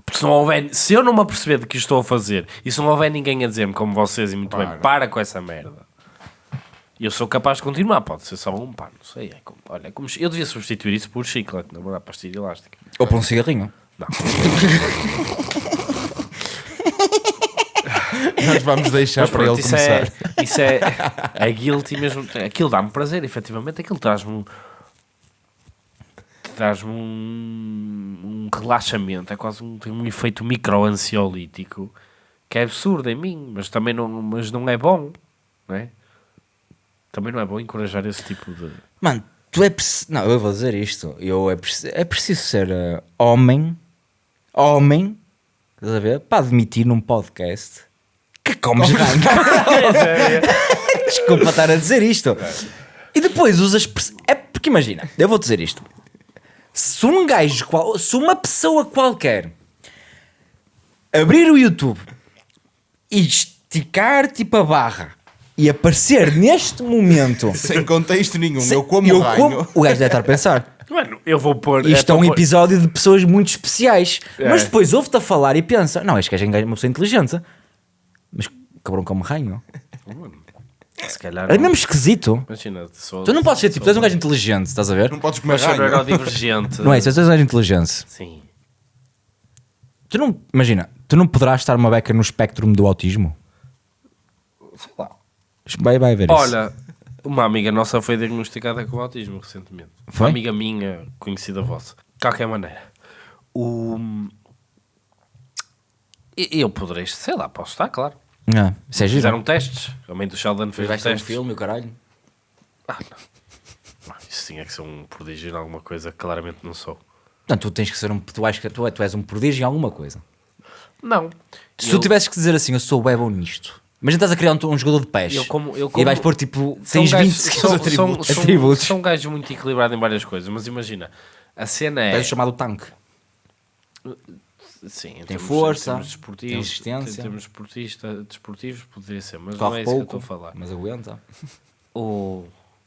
Porque se, não houver, se eu não me aperceber de que estou a fazer e se não houver ninguém a dizer-me como vocês e muito bem, Para. para com essa merda. Eu sou capaz de continuar, pode ser só um pá, não sei. É como, olha, é como, eu devia substituir isso por chiclete, na verdade, pastilha elástica. Ou por um cigarrinho. Não. nós vamos deixar Mas para pronto, ele isso começar. é, isso é, é guilty mesmo. Aquilo dá-me prazer, efetivamente. Aquilo traz-me. Traz-me um, um relaxamento. É quase um, tem um efeito micro-ansiolítico que é absurdo em mim, mas também não, mas não é bom, não é? Também não é bom encorajar esse tipo de. Mano, tu é preciso. Não, eu vou dizer isto. Eu é, preciso, é preciso ser eh, homem. Homem. Estás a ver? Para admitir num podcast que comes ranho. Desculpa estar a dizer isto. E depois usas. É porque imagina, eu vou dizer isto. Se um gajo, qual- se uma pessoa qualquer abrir o YouTube e esticar tipo a barra e aparecer neste momento. Sem contexto nenhum, Se- eu como eu ranho. como- o gajo deve estar a pensar. Mano, eu vou pôr. Isto é, para um pôr- episódio de pessoas muito especiais. É. Mas depois ouve-te a falar e pensa: não, este gajo é uma pessoa inteligente. Mas cabrão como ranho. Se calhar. É não. mesmo esquisito. Imagina, sou, Tu não podes ser tipo, tu és um gajo inteligente, estás a ver? Não podes comer Mas sou ranho. neurodivergente. Não é isso, tu és um gajo inteligente. Sim. Tu não, imagina, tu não poderás estar uma beca no espectro do autismo. Sei lá. Vai, vai ver isso. Olha, uma amiga nossa foi diagnosticada com autismo recentemente. Foi? Uma amiga minha, conhecida vossa. De qualquer maneira. O... e- Eu poderei, sei lá, posso estar, claro. Ah, isso é giro. Fizeram testes. A mãe do Sheldon fez ter um testes. filme, o caralho. Ah, não. Não, Isso tinha que ser um prodígio em alguma coisa que claramente não sou. Portanto, tu tens que ser um. Tu, és, tu, tu és um prodígio em alguma coisa. Não. Se Eu- tu tivesses que dizer assim, eu sou bem bom nisto. Imagina estás a criar um, um jogador de pés. Eu como- eu E como- vais pôr tipo. Tens 20 gajos- skills são- atributos. São, são, atributos. são gajos muito equilibrados em várias coisas, mas imagina, a cena é. És o chamado tanque. Sim, em Tem termos- força, em termos tem resistência. Em termos desportista, desportivos, poderia ser, mas não Corre é isso que eu pouco, estou a falar. mas aguenta. O...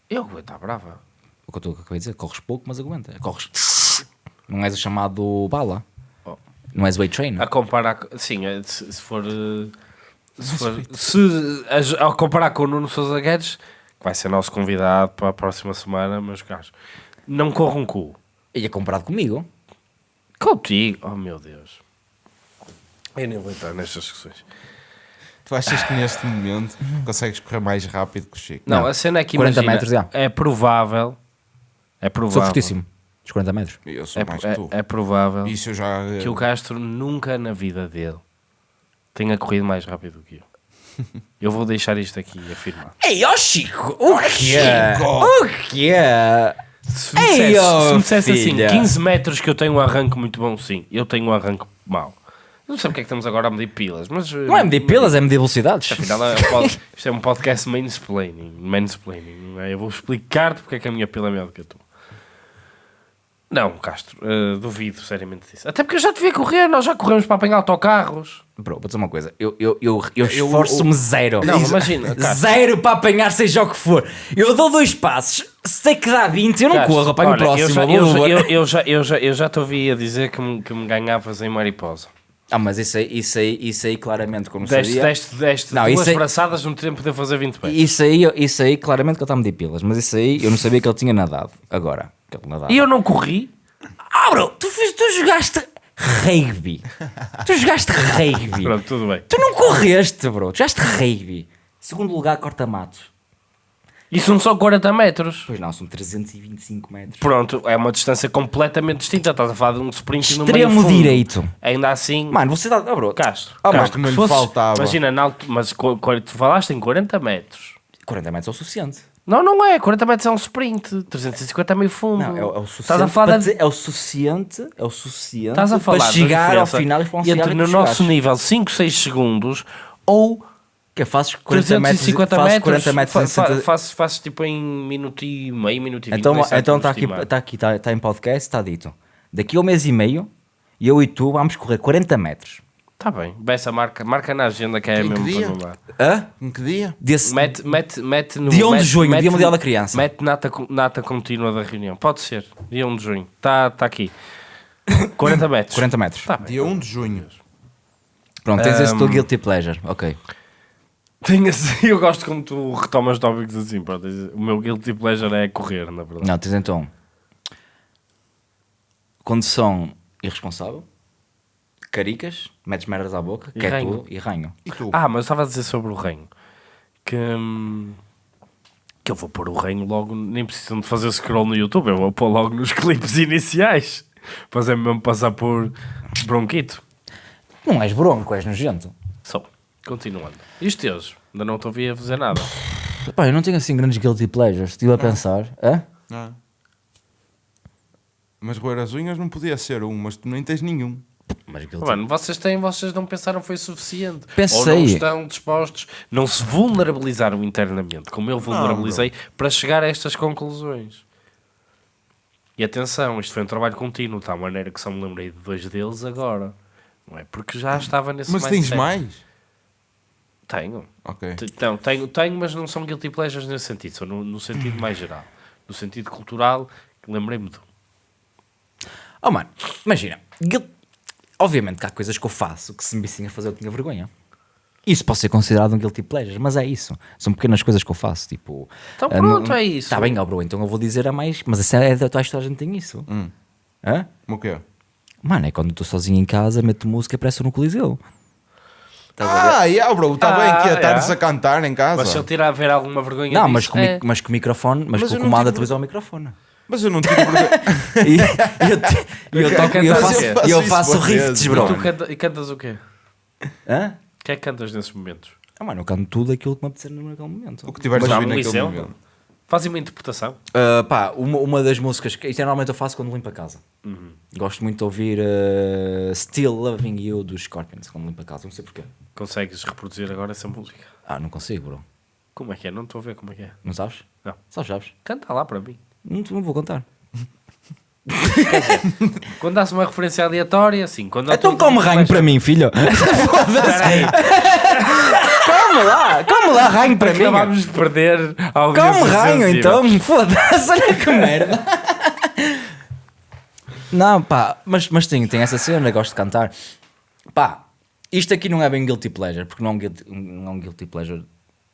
Eu aguento à brava. O que eu estou acabei de dizer, corres pouco, mas aguenta. Corres. Não és o chamado bala. Oh. Não és weight trainer. A comparar, co- sim, é, se, se for. eh, Se, for, se a, a comparar com o Nuno Sousa Guedes, que vai ser nosso convidado para a próxima semana, meus caros, não corra um cu. E é comparado comigo. Contigo, oh meu Deus. Eu nem vou entrar nestas discussões. Tu achas que neste momento consegues correr mais rápido que o Chico? Não, Não. a cena é que 40 imagina, metros, já. é provável. É provável. Sou fortíssimo. Dos 40 metros. Eu sou É, mais que é- tu. é provável Isso eu já. que o Castro nunca na vida dele tenha corrido mais rápido que eu. Eu vou deixar isto aqui afirmado. Ei, ó Chico! O que é? O que é? Se me Ei, dissesse, se me dissesse assim, filha. 15 metros que eu tenho um arranque muito bom, sim, eu tenho um arranque mau. Não sei porque é que estamos agora a medir pilas, mas. Não é medir pilas, é medir velocidades. Afinal, é um pod- isto é um podcast mansplaining. mansplaining não é? Eu vou explicar-te porque é que a minha pila é melhor do que a tua. Não, Castro, eh, duvido seriamente disso. Até porque eu já te vi correr, nós já corremos para apanhar autocarros. Bro, vou dizer uma coisa. Eu, eu, eu, eu esforço-me zero. Não, imagina, Castro. Zero para apanhar seja o que for. Eu dou dois passos. Se tem que dar 20, eu não Castro, corro. Apanho o olha, próximo. Eu já, eu, já, eu, eu já, eu, já, eu já te ouvi a dizer que me, que me ganhavas em mariposa. Ah, mas isso aí, isso aí, isso aí claramente, como Deste, sabia... deste, deste Não, duas aí- braçadas no tempo de fazer 20 pés. Isso aí, isso aí, claramente que ele está a medir pilas. Mas isso aí, eu não sabia que ele tinha nadado. Agora, que ele nadava. E eu não corri. Ah, bro, tu, fiz, tu jogaste rugby. tu jogaste rugby. Pronto, tudo bem. Tu não correste, bro. Tu jogaste rugby. Segundo lugar, corta-matos. E são só 40 metros. Pois não, são 325 metros. Pronto, é uma distância completamente distinta. Estás a falar de um sprint no meio Extremo fundo. direito. Ainda assim, Mano, você dá. Oh, bro, Castro. Oh, mano, Castro, que não se lhe fosses- faltava. Imagina, na altu- mas tu falaste em 40 metros. 40 metros é o suficiente. Não, não é. 40 metros é um sprint. 350 é meio fundo. Não, é, o- é o suficiente. Estás a falar para de- é o suficiente. É o suficiente. Estás a falar para chegar ao final e para um entre e no tu nosso nível 5, 6 segundos ou Que fazes 40 metros. 350 fazes metros. 40 metros fa- em fa- 60 faço, faço tipo em minuto e meio, minuto e vinte. Então sei então está aqui, está aqui, está, está em podcast, está dito. Daqui a um mês e meio, eu e tu vamos correr 40 metros. Tá bem. Essa marca, marca na agenda que é Em que mesmo dia? para. Hã? Em que dia? Desse, Mete, mete, mete no. Dia 1 de mete- junho, mete- Dia Mundial da Criança. Mete nata, nata contínua da reunião. Pode ser. Dia 1 de junho. Está tá aqui. 40 metros. 40 metros. Tá bem. Dia 1 de junho. Pronto, tens esse Ahm. teu guilty pleasure. Ok. Tenho assim, eu gosto como tu retomas tópicos assim. Pronto, o meu guilty pleasure é correr, na verdade. Não, tens então condução irresponsável, caricas, metes merdas à boca, E que é ranho. tu, e ranho. E tu? Ah, mas eu estava a dizer sobre o reino. Que, hum, que eu vou pôr o reino logo. Nem precisam de fazer scroll no YouTube. Eu vou pôr logo nos clipes iniciais. Fazer mesmo passar por bronquito. Não és bronco, és nojento. Continuando. E os teus? Ainda não te ouvi a fazer nada. Pá, eu não tenho assim grandes guilty pleasures. Estive a pensar. Hã? Ah. Mas roer as unhas não podia ser um, mas tu nem tens nenhum. Mas guilty Mano, vocês têm, vocês não pensaram foi suficiente. Ou Pensei. não estão dispostos, não se vulnerabilizaram internamente, como eu vulnerabilizei, para chegar a estas conclusões. E atenção, isto foi um trabalho contínuo, de tal maneira que só me lembrei de dois deles agora. Não é? Porque já estava nesse Mas tens mindset. mais? Tenho. Ok. T- Não, tenho, tenho, mas não são guilty pleasures nesse sentido, são no, no sentido mais geral. No sentido cultural, lembrei-me de um. Oh mano, imagina. guil- Obviamente que há coisas que eu faço que se me vissem a fazer eu tinha vergonha. Isso pode ser considerado um guilty pleasure, mas é isso. São pequenas coisas que eu faço, tipo... Então ah, pronto, não- é isso. Tá bem, ó bro, então eu vou dizer a mais... Mas essa é da tua história, a gente tem isso. Hum. Hã? O quê? Mano, é quando eu estou sozinho em casa, meto música e parece no Coliseu. Estás? Ah, yeah, bro, está Ah, bem que yeah. tardes a cantar em casa. Mas se eu tirar a ver alguma vergonha Não, disso, mas com, é- mas com o microfone, mas, Mas com o comando da tive- televisão ao microfone. Mas eu não tive vergonha. E, e eu, e toco- e eu faço, Eu faço e eu faço rifts, bro. Tu canta, e cantas o quê? Hã? O que é que cantas nesses momentos? Ah, mano, eu canto tudo aquilo que me apetecer naquele momento. o que tiveres a ouvir naquele momento. Fazem uma interpretação. Uh, pá, uma, uma das músicas que isto é normalmente eu faço quando limpo a casa. Uhum. Gosto muito de ouvir uh, Still Loving You dos Scorpions quando limpo a casa, não sei porquê. Consegues reproduzir agora essa música? Ah, não consigo, bro. Como é que é? Não estou a ver como é que é. Não sabes? Não. Sabes, sabes? Canta lá para mim. Não, não vou contar. Quando dá-se uma referência aleatória, sim. Quando Então tudo- come ranho para mim, filho. Peraí, come lá, come lá ranho para mim. acabámos de perder a audiência Come ranho então, foda-se, olha que merda. Não, pá, mas, mas tem, tem essa cena, gosto de cantar. Pá, isto aqui não é bem guilty pleasure, porque não é um guilty, não é um guilty pleasure.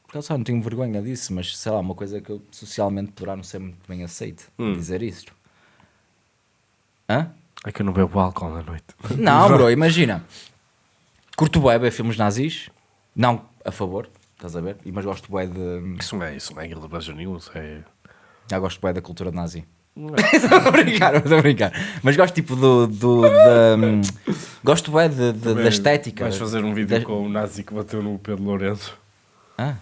Porque eu só não tenho vergonha disso, mas sei lá, uma coisa que eu socialmente poderá não ser muito bem aceito dizer isto. Hã? É que eu não bebo álcool na noite. Não, bro, imagina. Curto ver filmes nazis, não a favor, estás a ver? E- Mas gosto bué de. Isso não é, isso não é Guilda Nenhum, isso é... Já gosto bué da cultura nazi. Estou a brincar, estou a brincar. Mas gosto tipo do. do da, hum, gosto bué de, de- da estética. Vais fazer um vídeo Da- com o nazi que bateu no Pedro Lourenço. Ah.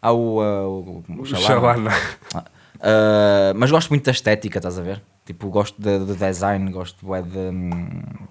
Há o. ah, o, o O Shalana. Shalana. Ah, ah, mas gosto muito da estética, estás a ver? Tipo, gosto de, de design, gosto bué de. hum,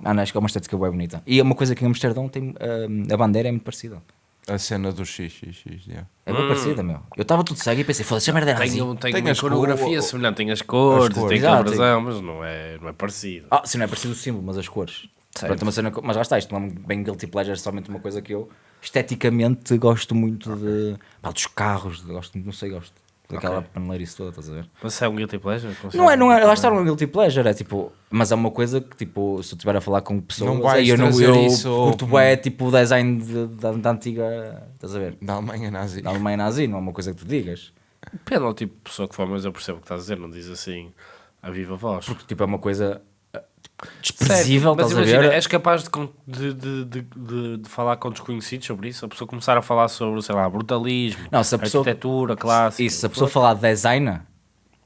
Ah, não, acho que é uma estética bem bonita. E é uma coisa que em Amsterdão tem. hum, a bandeira é muito parecida. A cena do XXX, yeah. É bem parecida, meu. Eu estava tudo cego e pensei, foda-se, a merda é nazi. Tem, um- tem, Tem uma as coreografia cor- semelhante, tem as cores, cores. tem Exato. mas não é, não é parecido. Ah, sim, não é parecido o símbolo, mas as cores. Pronto, uma cena, mas lá está, isto não é bem guilty pleasure, é somente uma coisa que eu esteticamente gosto muito de. Pá, dos carros, de- gosto, não sei, gosto daquela Ok. paneleirice toda, estás a ver? Mas é um guilty pleasure? Não é, não é, lá está, é guilty pleasure, é tipo, mas é uma coisa que, tipo, se eu estiver a falar com pessoas, Não vais aí eu não eu isso curto ao- bué, tipo, o design de- da, da antiga, estás a ver? Da Alemanha nazi. Da Alemanha nazi, não é uma coisa que tu digas. Depende do tipo de pessoa que for, mas eu percebo o que estás a dizer, não diz assim a viva voz. Porque, tipo, é uma coisa desprezível, Certo, mas imagina, ver? és capaz de, de, de, de, falar com desconhecidos sobre isso? A pessoa começar a falar sobre, sei lá, brutalismo, Não, pessoa- arquitetura, clássica. Isso, se a pessoa falar de design,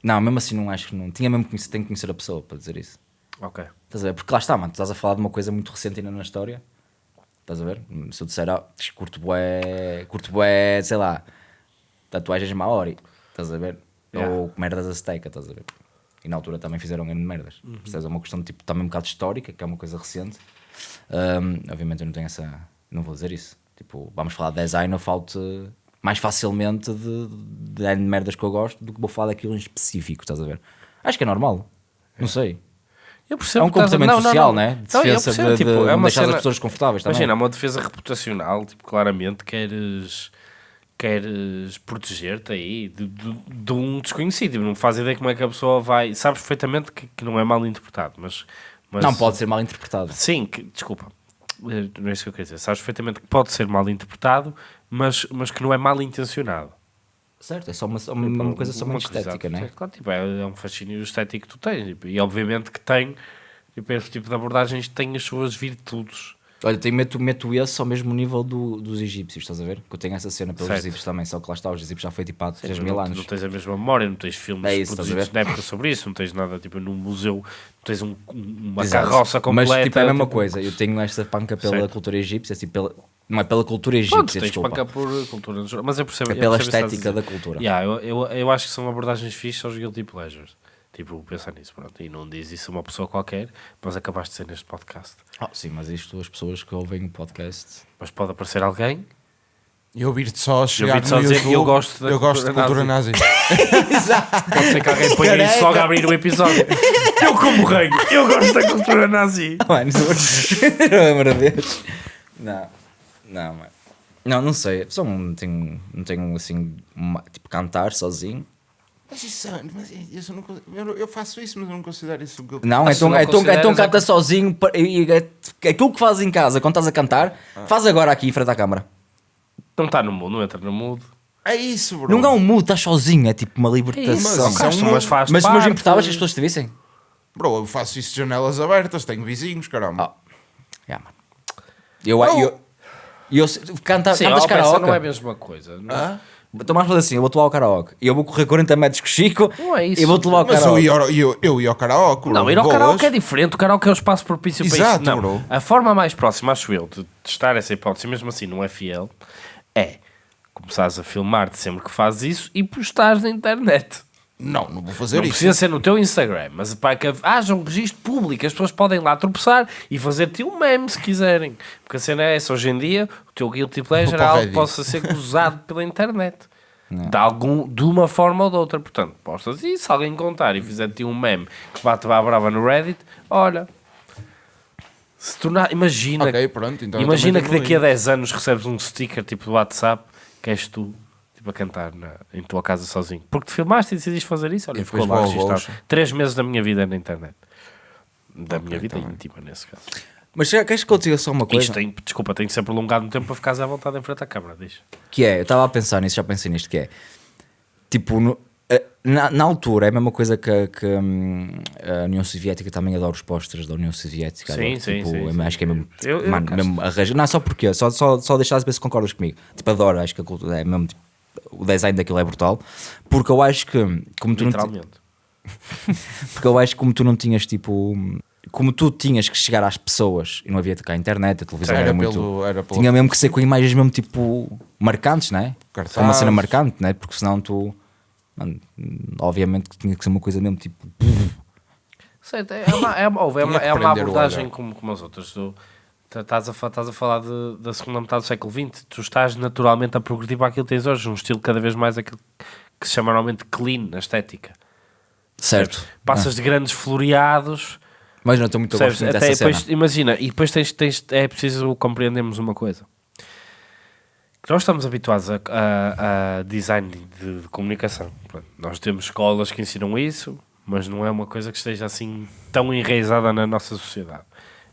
não, mesmo assim não acho que não. Tinha mesmo que conhecer, tenho que conhecer a pessoa para dizer isso. Ok. Estás a ver? Porque lá está, mano, tu estás a falar de uma coisa muito recente ainda na história. Estás a ver? Se eu disser, ah, curto bué, curto bué, sei lá, tatuagens Maori, estás a ver? Yeah. Ou merdas azteca, estás a ver? E na altura também fizeram grande merdas. Uhum. Percebes? É uma questão tipo, também um bocado histórica, que é uma coisa recente. Ahm, obviamente eu não tenho essa. Não vou dizer isso. Tipo, vamos falar de design, eu falo-te mais facilmente de, de, de merdas que eu gosto do que vou falar daquilo em específico, estás a ver? Acho que é normal. Não sei. Eu percebo É um comportamento não, não, social, não. né? De Não, defesa percebo, de, tipo, de, é uma deixar cena- as pessoas confortáveis. Imagina, há uma defesa reputacional, tipo, claramente queres, queres proteger-te aí de, de, de um desconhecido. Não faz ideia como é que a pessoa vai. Sabes perfeitamente que, que não é mal interpretado, mas. mas Não pode ser mal interpretado. Sim, que- desculpa. Eh, Não é isso que eu queria dizer. Sabes perfeitamente que pode ser mal interpretado, mas, mas que não é mal intencionado. Certo, é só uma, uma, uma coisa só muito estética, exato, né? Claro, tipo, é, é um fascínio estético que tu tens. tipo, e obviamente que tem. Tipo, esse tipo de abordagens tem as suas virtudes. Olha, tenho, meto, meto esse ao mesmo nível do, dos egípcios, estás a ver? Que eu tenho essa cena pelos Certo. egípcios também, só que lá está, os egípcios já foi tipo há 3 Não- mil não, anos. tens a mesma memória, não tens filmes É isso, produzidos na época sobre isso, não tens nada, tipo, num museu, não tens um- uma Exato. carroça completa. Mas tipo, é a mesma tipo, coisa, eu tenho esta panca pela Certo. cultura egípcia, assim, pela, não é pela cultura Pronto, egípcia, tens desculpa. panca por cultura, mas eu percebo É eu pela percebo o que estás a estética da cultura. Yeah, eu, eu, eu acho que são abordagens fixas aos guilty pleasures. Tipo, pensar nisso, pronto. E não diz isso a uma pessoa qualquer, mas acabaste de ser neste podcast. Ah, sim, mas isto, as pessoas que ouvem o podcast. Mas pode aparecer alguém. E ouvir-te só chegar ouvi-te só no dizer, YouTube, eu gosto da eu gosto de cultura cultura nazi. Pode ser que alguém ponha isso logo a abrir o episódio. Eu como rei, eu gosto da cultura nazi. Mano, pelo amor de Deus. Não, não, mano. Não, não sei. Só não tenho, não tenho assim, uma- tipo, cantar sozinho. Mas isso, mas isso eu, não, eu, eu faço isso, mas eu não considero isso um Não, Ah, se então, não então, então é canta sozinho. pa- E, e, é- aquilo que fazes em casa quando estás a cantar, faz agora aqui em frente à câmara. Não está no mudo, não entra no mudo. É isso, bro. Não é um mood, estás sozinho, é tipo uma libertação. mas Não, isso é um Castro, mudo. mas faz mas, mas importavas que as pessoas te vissem? Bro, eu faço isso de janelas abertas, tenho vizinhos, caramba. Ah, yeah, mano. Eu, Não. eu, eu, canta, Sim, cantas karaoke? não é a mesma coisa. Não, Ah? Então mais fazer assim, eu vou-te levar ao karaoke. E eu vou correr 40 metros com o Chico Não é isso. e vou-te levar ao Mas eu karaoke. ia, ao- eu, eu ia ao karaoke. Não, ir ao boas. karaoke é diferente. O karaoke é o espaço propício para Exato, isso. Não, bro. a forma mais próxima, acho eu, de testar essa hipótese, mesmo assim não é fiel, é começares a filmar-te sempre que fazes isso e postares na internet. Não, não vou fazer não isso. precisa ser no teu Instagram, mas para que haja um registro público, as pessoas podem lá tropeçar e fazer-te um meme se quiserem. Porque a cena é essa, hoje em dia, o teu guilty pleasure é algo que possa ser gozado pela internet. De, algum, de uma forma ou de outra. Portanto, postas e se alguém contar e fizer-te um meme que bate à brava no Reddit, olha. Se tornar, imagina, Ok, pronto. Então imagina que daqui a tenho 10 anos recebes um sticker tipo do WhatsApp que és tu tipo, a cantar na, em tua casa sozinho. Porque te filmaste e decidiste fazer isso. Olha, E ficou lá registado. Três meses da minha vida na internet. Da Ok, minha vida tá bem. íntima, nesse caso. Mas já- queres que eu te diga só uma coisa? Isto tem, desculpa, tem que ser prolongado no tempo para ficares à vontade em frente à câmara. Diz. Que é, eu estava a pensar nisso, já pensei nisto, que é tipo, no- eh, na, na altura é a mesma coisa que, que, hum, a União Soviética também adora os pósteres da União Soviética. Sim, adoro, sim, tipo, sim, eu sim. Acho que é mesmo, Eu- eu mano, acho. mesmo arranjo. Não, só porque, só, só, só deixar de ver se concordas comigo. Tipo, adoro, acho que a cultura é mesmo, tipo, o design daquilo é brutal. Porque eu acho que, como tu não, Literalmente. porque eu acho que como tu não tinhas tipo. Como tu tinhas que chegar às pessoas e não havia cá a internet, a televisão Era era, muito. pelo- era pelo- Tinha mesmo que ser com imagens mesmo tipo marcantes, né? Com uma cena marcante, né? Porque senão tu. mano, obviamente que tinha que ser uma coisa mesmo tipo. Sei, é uma, é uma, é uma, é uma abordagem como, como as outras. Tu estás a, estás a falar de- da segunda metade do século XX, tu estás naturalmente a progredir para aquilo que tens hoje, um estilo cada vez mais aquilo que se chama normalmente clean na estética. Certo. Passas de grandes floreados, Mas não estou muito muito Até dessa depois, cena. imagina, e depois tens, tens, é preciso compreendermos uma coisa. Nós estamos habituados a, a- a design de, de comunicação. Pronto, Nós temos escolas que ensinam isso, mas não é uma coisa que esteja assim tão enraizada na nossa sociedade,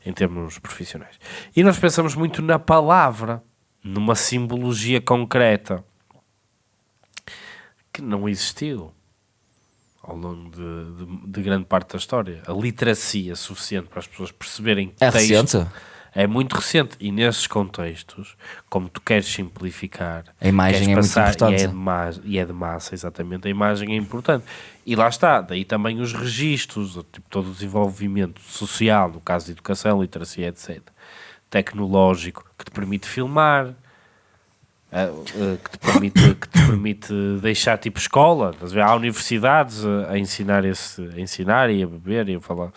em termos profissionais. E nós pensamos muito na palavra, numa simbologia concreta, que não existiu ao longo de, de- de grande parte da história. A literacia suficiente para as pessoas perceberem É texto recente? É muito recente. E nesses contextos, como tu queres simplificar, A imagem é muito passar, importante. E é, de massa, e é de massa, exatamente. A imagem é importante. E lá está, daí também os registros, tipo, todo o desenvolvimento social, no caso de educação, literacia, etc. Tecnológico, que te permite filmar, que, te permite, que te permite deixar tipo escola. A? Há universidades a, a ensinar, esse, a ensinar e a beber e a falar,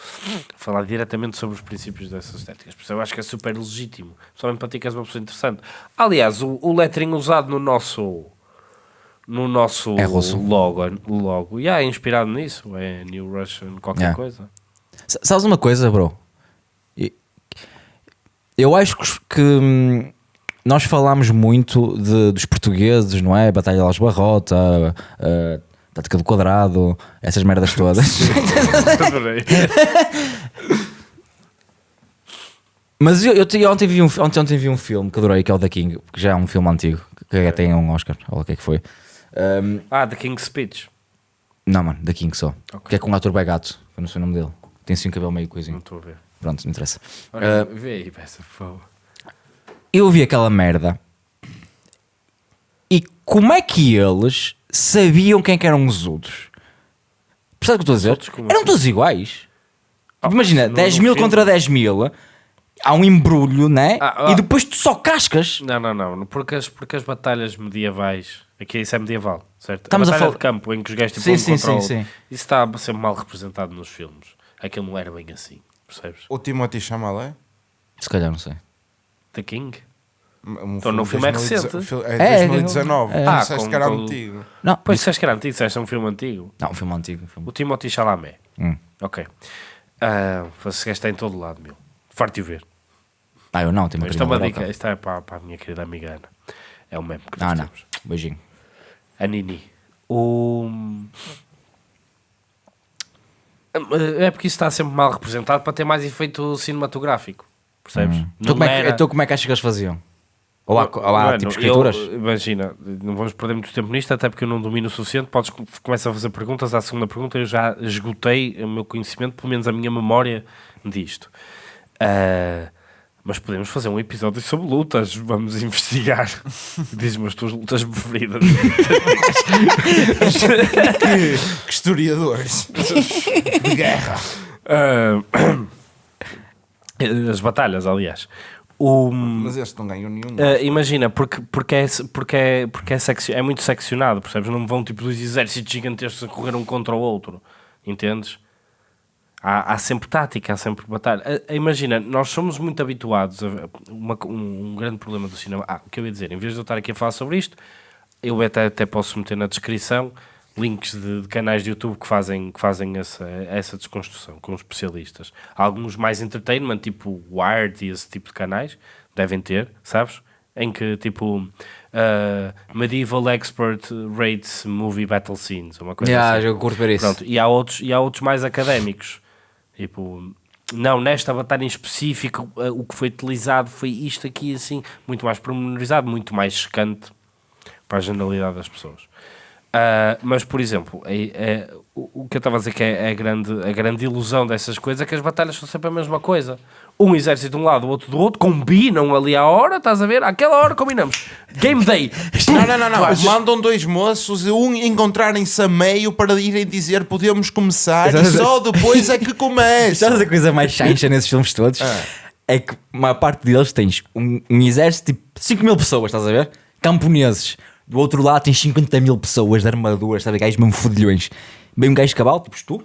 falar diretamente sobre os princípios dessas estéticas. Por isso eu acho que é super legítimo. Principalmente para ti que és uma pessoa interessante. Aliás, o, o lettering usado no nosso no nosso É russo. logo, logo. E é inspirado nisso, é New Russian, qualquer Yeah. coisa. S- Sabes uma coisa, bro? Eu acho que, que, hum, nós falámos muito de- dos portugueses, não é? Batalha de Las Barrota, a, Tática do Quadrado, essas merdas todas. Adorei. Mas eu, eu, te- ontem, vi um, ontem, ontem vi um filme que adorei, que é o The King, que já é um filme antigo, que até tem um Oscar, ou o que é que foi. Hum, ah, The King's Speech. não, mano, The King só. Ok. Que é com um ator begato, que eu não sei o nome dele. Tem assim um cabelo meio coisinho. Não estou a ver. Pronto, não interessa. Olha, Ah, vê aí, peça, por favor. Eu vi aquela merda e como é que eles sabiam quem que eram os outros? Percebe o que eu estou a dizer? Eram assim? todos iguais. Ah, Imagina, no- 10 no mil filme- contra 10 mil, há um embrulho, né? Ah, ah. E depois tu só cascas. Não, não, não. Porque as, porque as batalhas medievais. Aqui isso é medieval, certo? Estamos a a batalha fal- de campo em que os gajos tipo, Sim, um sim, sim, sim. Isso está a ser mal representado nos filmes. Aquilo não era bem assim, percebes? O Timothy Chalamet? Se calhar, não sei. The King? Um Então, no filme é 2019, recente. É, É 2019. é. Ah, Ah, disseste com- que era com- antigo. Não, Pois disseste que era antigo, disseste um filme antigo. não, um filme antigo. um filme- O Timothy Chalamet. Hum. Ok. Ah, esse gajo está em todo lado, meu. Farto de o ver. Ah, eu não, tenho uma Isto é uma dica. Isto é para, para a minha querida amiga Ana. É o meme que nós Não, não. temos. Beijinho. A Nini. O... É porque isso está sempre mal representado para ter mais efeito cinematográfico. Percebes? Então como, é que, então como é que achas que eles faziam? Ou há, ou há Mano, tipo escrituras? eu- imagina, não vamos perder muito tempo nisto, até porque eu não domino o suficiente. Podes com- começar a fazer perguntas. À segunda pergunta, eu já esgotei o meu conhecimento, pelo menos a minha memória disto. Ah, mas podemos fazer um episódio sobre lutas. Vamos investigar. Diz-me as tuas lutas preferidas. Que historiadores de guerra. Ah, as batalhas, aliás. O, Mas este não ganhou nenhum. ah, imagina, porque, porque, é, porque, é, porque é, seccio- é muito seccionado, percebes? Não vão tipo dois exércitos gigantescos a correr um contra o outro, entendes? Há, há sempre tática, há sempre batalha. Ah, imagina, nós somos muito habituados a uma- um, um grande problema do cinema. Ah, o que eu ia dizer, em vez de eu estar aqui a falar sobre isto, eu até, até posso meter na descrição links de, de canais de YouTube que fazem, que fazem essa, essa desconstrução com especialistas. Alguns mais entertainment, tipo Wired e esse tipo de canais, devem ter, sabes? Em que tipo uh, Medieval Expert Rates Movie Battle Scenes, uma coisa Yeah, assim. eu curto ver isso. Pronto, e há outros, e há outros mais académicos. Tipo, não, nesta batalha em específico, eh, o que foi utilizado foi isto aqui, assim, muito mais pormenorizado, muito mais chocante para a generalidade das pessoas. Ah, mas, por exemplo, é, é- o, o que eu estava a dizer que é, a, grande, a grande ilusão dessas coisas é que as batalhas são sempre a mesma coisa. Um exército de um lado, o outro do outro, combinam ali à hora, estás a ver? Àquela hora combinamos. Game day. Não, não, não, não. Vais- Mandam dois moços e um encontrarem-se a meio para irem dizer podemos começar e só depois é que começa. Sabes a coisa mais chancha nesses filmes todos? É que uma parte deles tens um, um exército tipo 5 mil pessoas, estás a ver? Camponeses. Do outro lado tens 50 mil pessoas de armaduras, sabe? Gajos mesmo fodilhões. Bem um gajo de cavalo, tipo tu.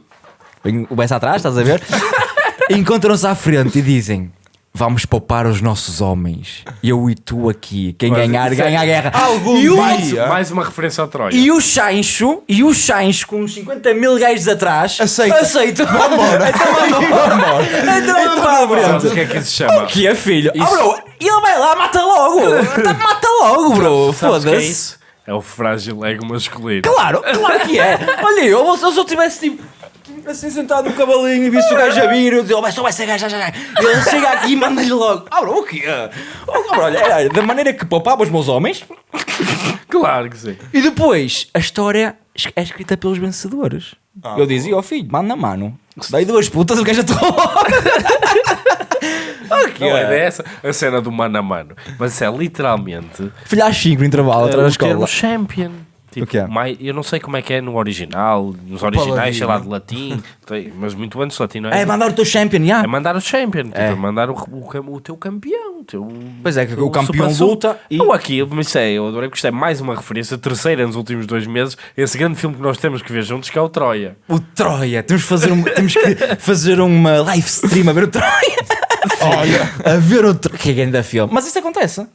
Vem o Bessa atrás, estás a ver? Encontram-se à frente e dizem: Vamos poupar os nossos homens. Eu e tu aqui. Quem Mas ganhar, isso é- ganha a guerra. Algum e o, Mais, dia- mais uma referência ao Troia. e o Chancho, e o Chancho com uns 50 mil gajos atrás, Aceita. aceita. Vambora. então vamos embora. Então para a Sabes o frente. que é que isso se chama? O que é, filho? Isso- Oh, bro, e ele vai lá, mata logo. Tá- mata logo, bro. Sabes o que é Foda-se. isso? É o frágil ego masculino. Claro, claro que é. Olha, eu, se eu tivesse tipo. Assim sentado no cavalinho e visse o gajo a vir, eu dizia, oh, vai só vai ser gajo, já, já. Ele chega aqui e manda-lhe logo. Ah, bro, o quê? Oh, bro, olha, era da maneira que poupava os meus homens. Claro que sim. E depois, a história é escrita pelos vencedores. Ah, eu dizia, ó filho, manda a mano. Dai duas putas, o gajo atua Não é dessa a cena do mano a mano. Mas isso é literalmente Filho às 5 no intervalo, atrás da o escola. termo champion. Tipo, que é? mai- eu não sei como é que é no original, nos originais, sei lá, de latim, mas muito antes de latim, não é? É mandar o teu champion, já. É mandar o champion, tipo, É. é mandar o, o, o teu campeão. O teu, Pois é, que o campeão luta e- Ou mas isso é, eu adorei porque isto é mais uma referência, terceira nos últimos dois meses, esse grande filme que nós temos que ver juntos, que é o Troia. O Troia, temos que fazer, um- temos que fazer uma live stream a ver o Troia. Olha, A ver o Troia. Que é grande filme. Mas isso acontece.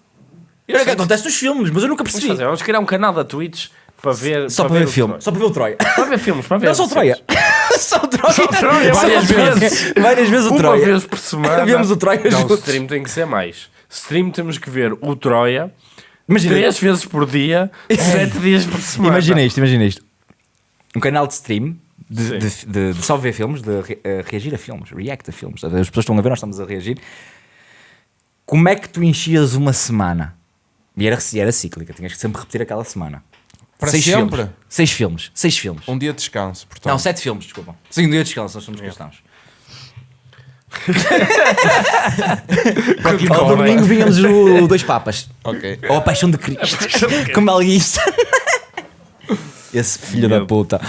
É o que acontece nos filmes, mas eu nunca Vamos percebi. fazer, vamos criar um canal da Twitch para ver, Só para ver o filme, só para ver o Troia. Para ver filmes, para ver Não só o Troia. Só o Troia. Só o Troia, Só várias vezes. Várias vezes o Uma Troia. vez por semana. Vemos o Troia Não, juntos. stream tem que ser mais. Stream temos que ver o Troia Imagina, três vezes por dia, sete dias por semana. imagina isto, imagina isto. Um canal de stream de, de, de- de só ver filmes, de re- eh, reagir a filmes, react a filmes. As pessoas estão a ver, nós estamos a reagir. Como é que tu enchias uma semana? E era, e era cíclica, tinhas que sempre repetir aquela semana. Para seis sempre? Filmes. Seis filmes. Seis filmes. um dia de descanso, portanto. Não, sete filmes, desculpa. Sim, um dia de descanso, nós somos cristãos. Quando Ao domingo vínhamos o Dois Papas. Ok. Ou a Paixão de Cristo. Como Mel Gibson. Esse filho da Medo. puta.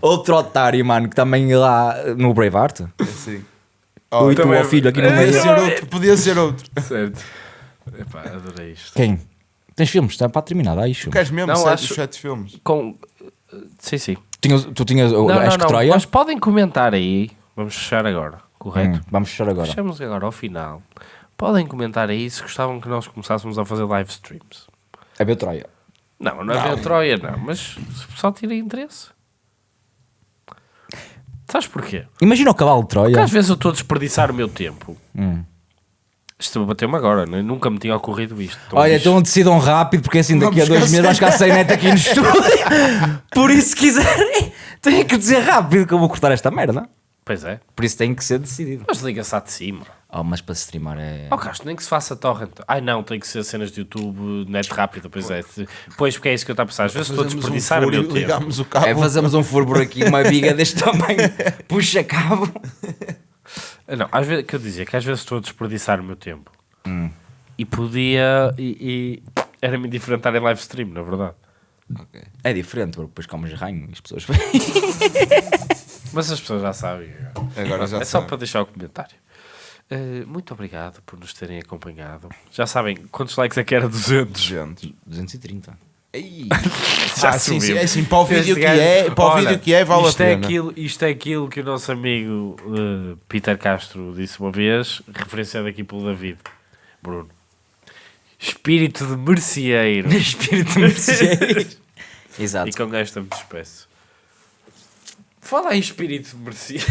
Outro otário, mano, que também lá no Braveheart. Sim. O Oh, e ó filho, aqui no podia meio. ser outro, podia ser outro. Certo. Epá, adorei isto. Quem? Tens filmes? Está para terminar, dá aí filmes. Queres mesmo Não, sete, acho- os sete filmes? Com... Sim, sim. Tinhas- tu tinhas o Não, Acho não, que não. Troia? Mas podem comentar aí. Vamos fechar agora, correto? Hum, vamos fechar agora. Fechamos agora ao final. Podem comentar aí se gostavam que nós começássemos a fazer live streams. É ver Troia. Não, não é ver Troia, não. Mas se o pessoal tira interesse. Sabes porquê? Imagina o cavalo de Troia. Porque às vezes eu estou a desperdiçar o meu tempo. Hum. Isto bateu-me agora, né? nunca me tinha ocorrido isto. Então, Olha, isto- então decidam rápido, porque assim daqui a Vamos dois ficar meses vais ficar sem net aqui no estúdio. Por isso, se quiserem, têm que dizer rápido que eu vou cortar esta merda. Pois é. Por isso tem que ser decidido. Mas liga-se à de cima. Oh, mas para streamar é. Oh, Castro, nem que se faça torrent. Ai não, tem que ser cenas de YouTube, net rápida, pois é. Pois, porque é isso que eu estou a pensar. Às vezes estou a Fazemos um desperdiçar o meu tempo. o cabo. É, fazemos um furo por aqui, uma biga deste tamanho, puxa cabo. Ah, Não, às vezes, que eu dizia que às vezes estou a desperdiçar o meu tempo. Hum. E podia. E, e era-me indiferente estar em live stream, na verdade. É diferente, porque depois comes ranho e as pessoas. Mas as pessoas já sabem. Agora já é só sabem. para deixar o comentário. Eh, muito obrigado por nos terem acompanhado. Já sabem quantos likes é que era 200? Gente. 230. Já Ah, sim, sim, é assim, para o vídeo que é, para o vídeo que é, vale a isto é pena. aquilo, isto é aquilo que o nosso amigo eh, Peter Castro disse uma vez, referenciado aqui pelo David Bruno. Espírito de merceeiro. Espírito merceeiro. Exato. e com esta me despeço. Fala em espírito de merceeiro.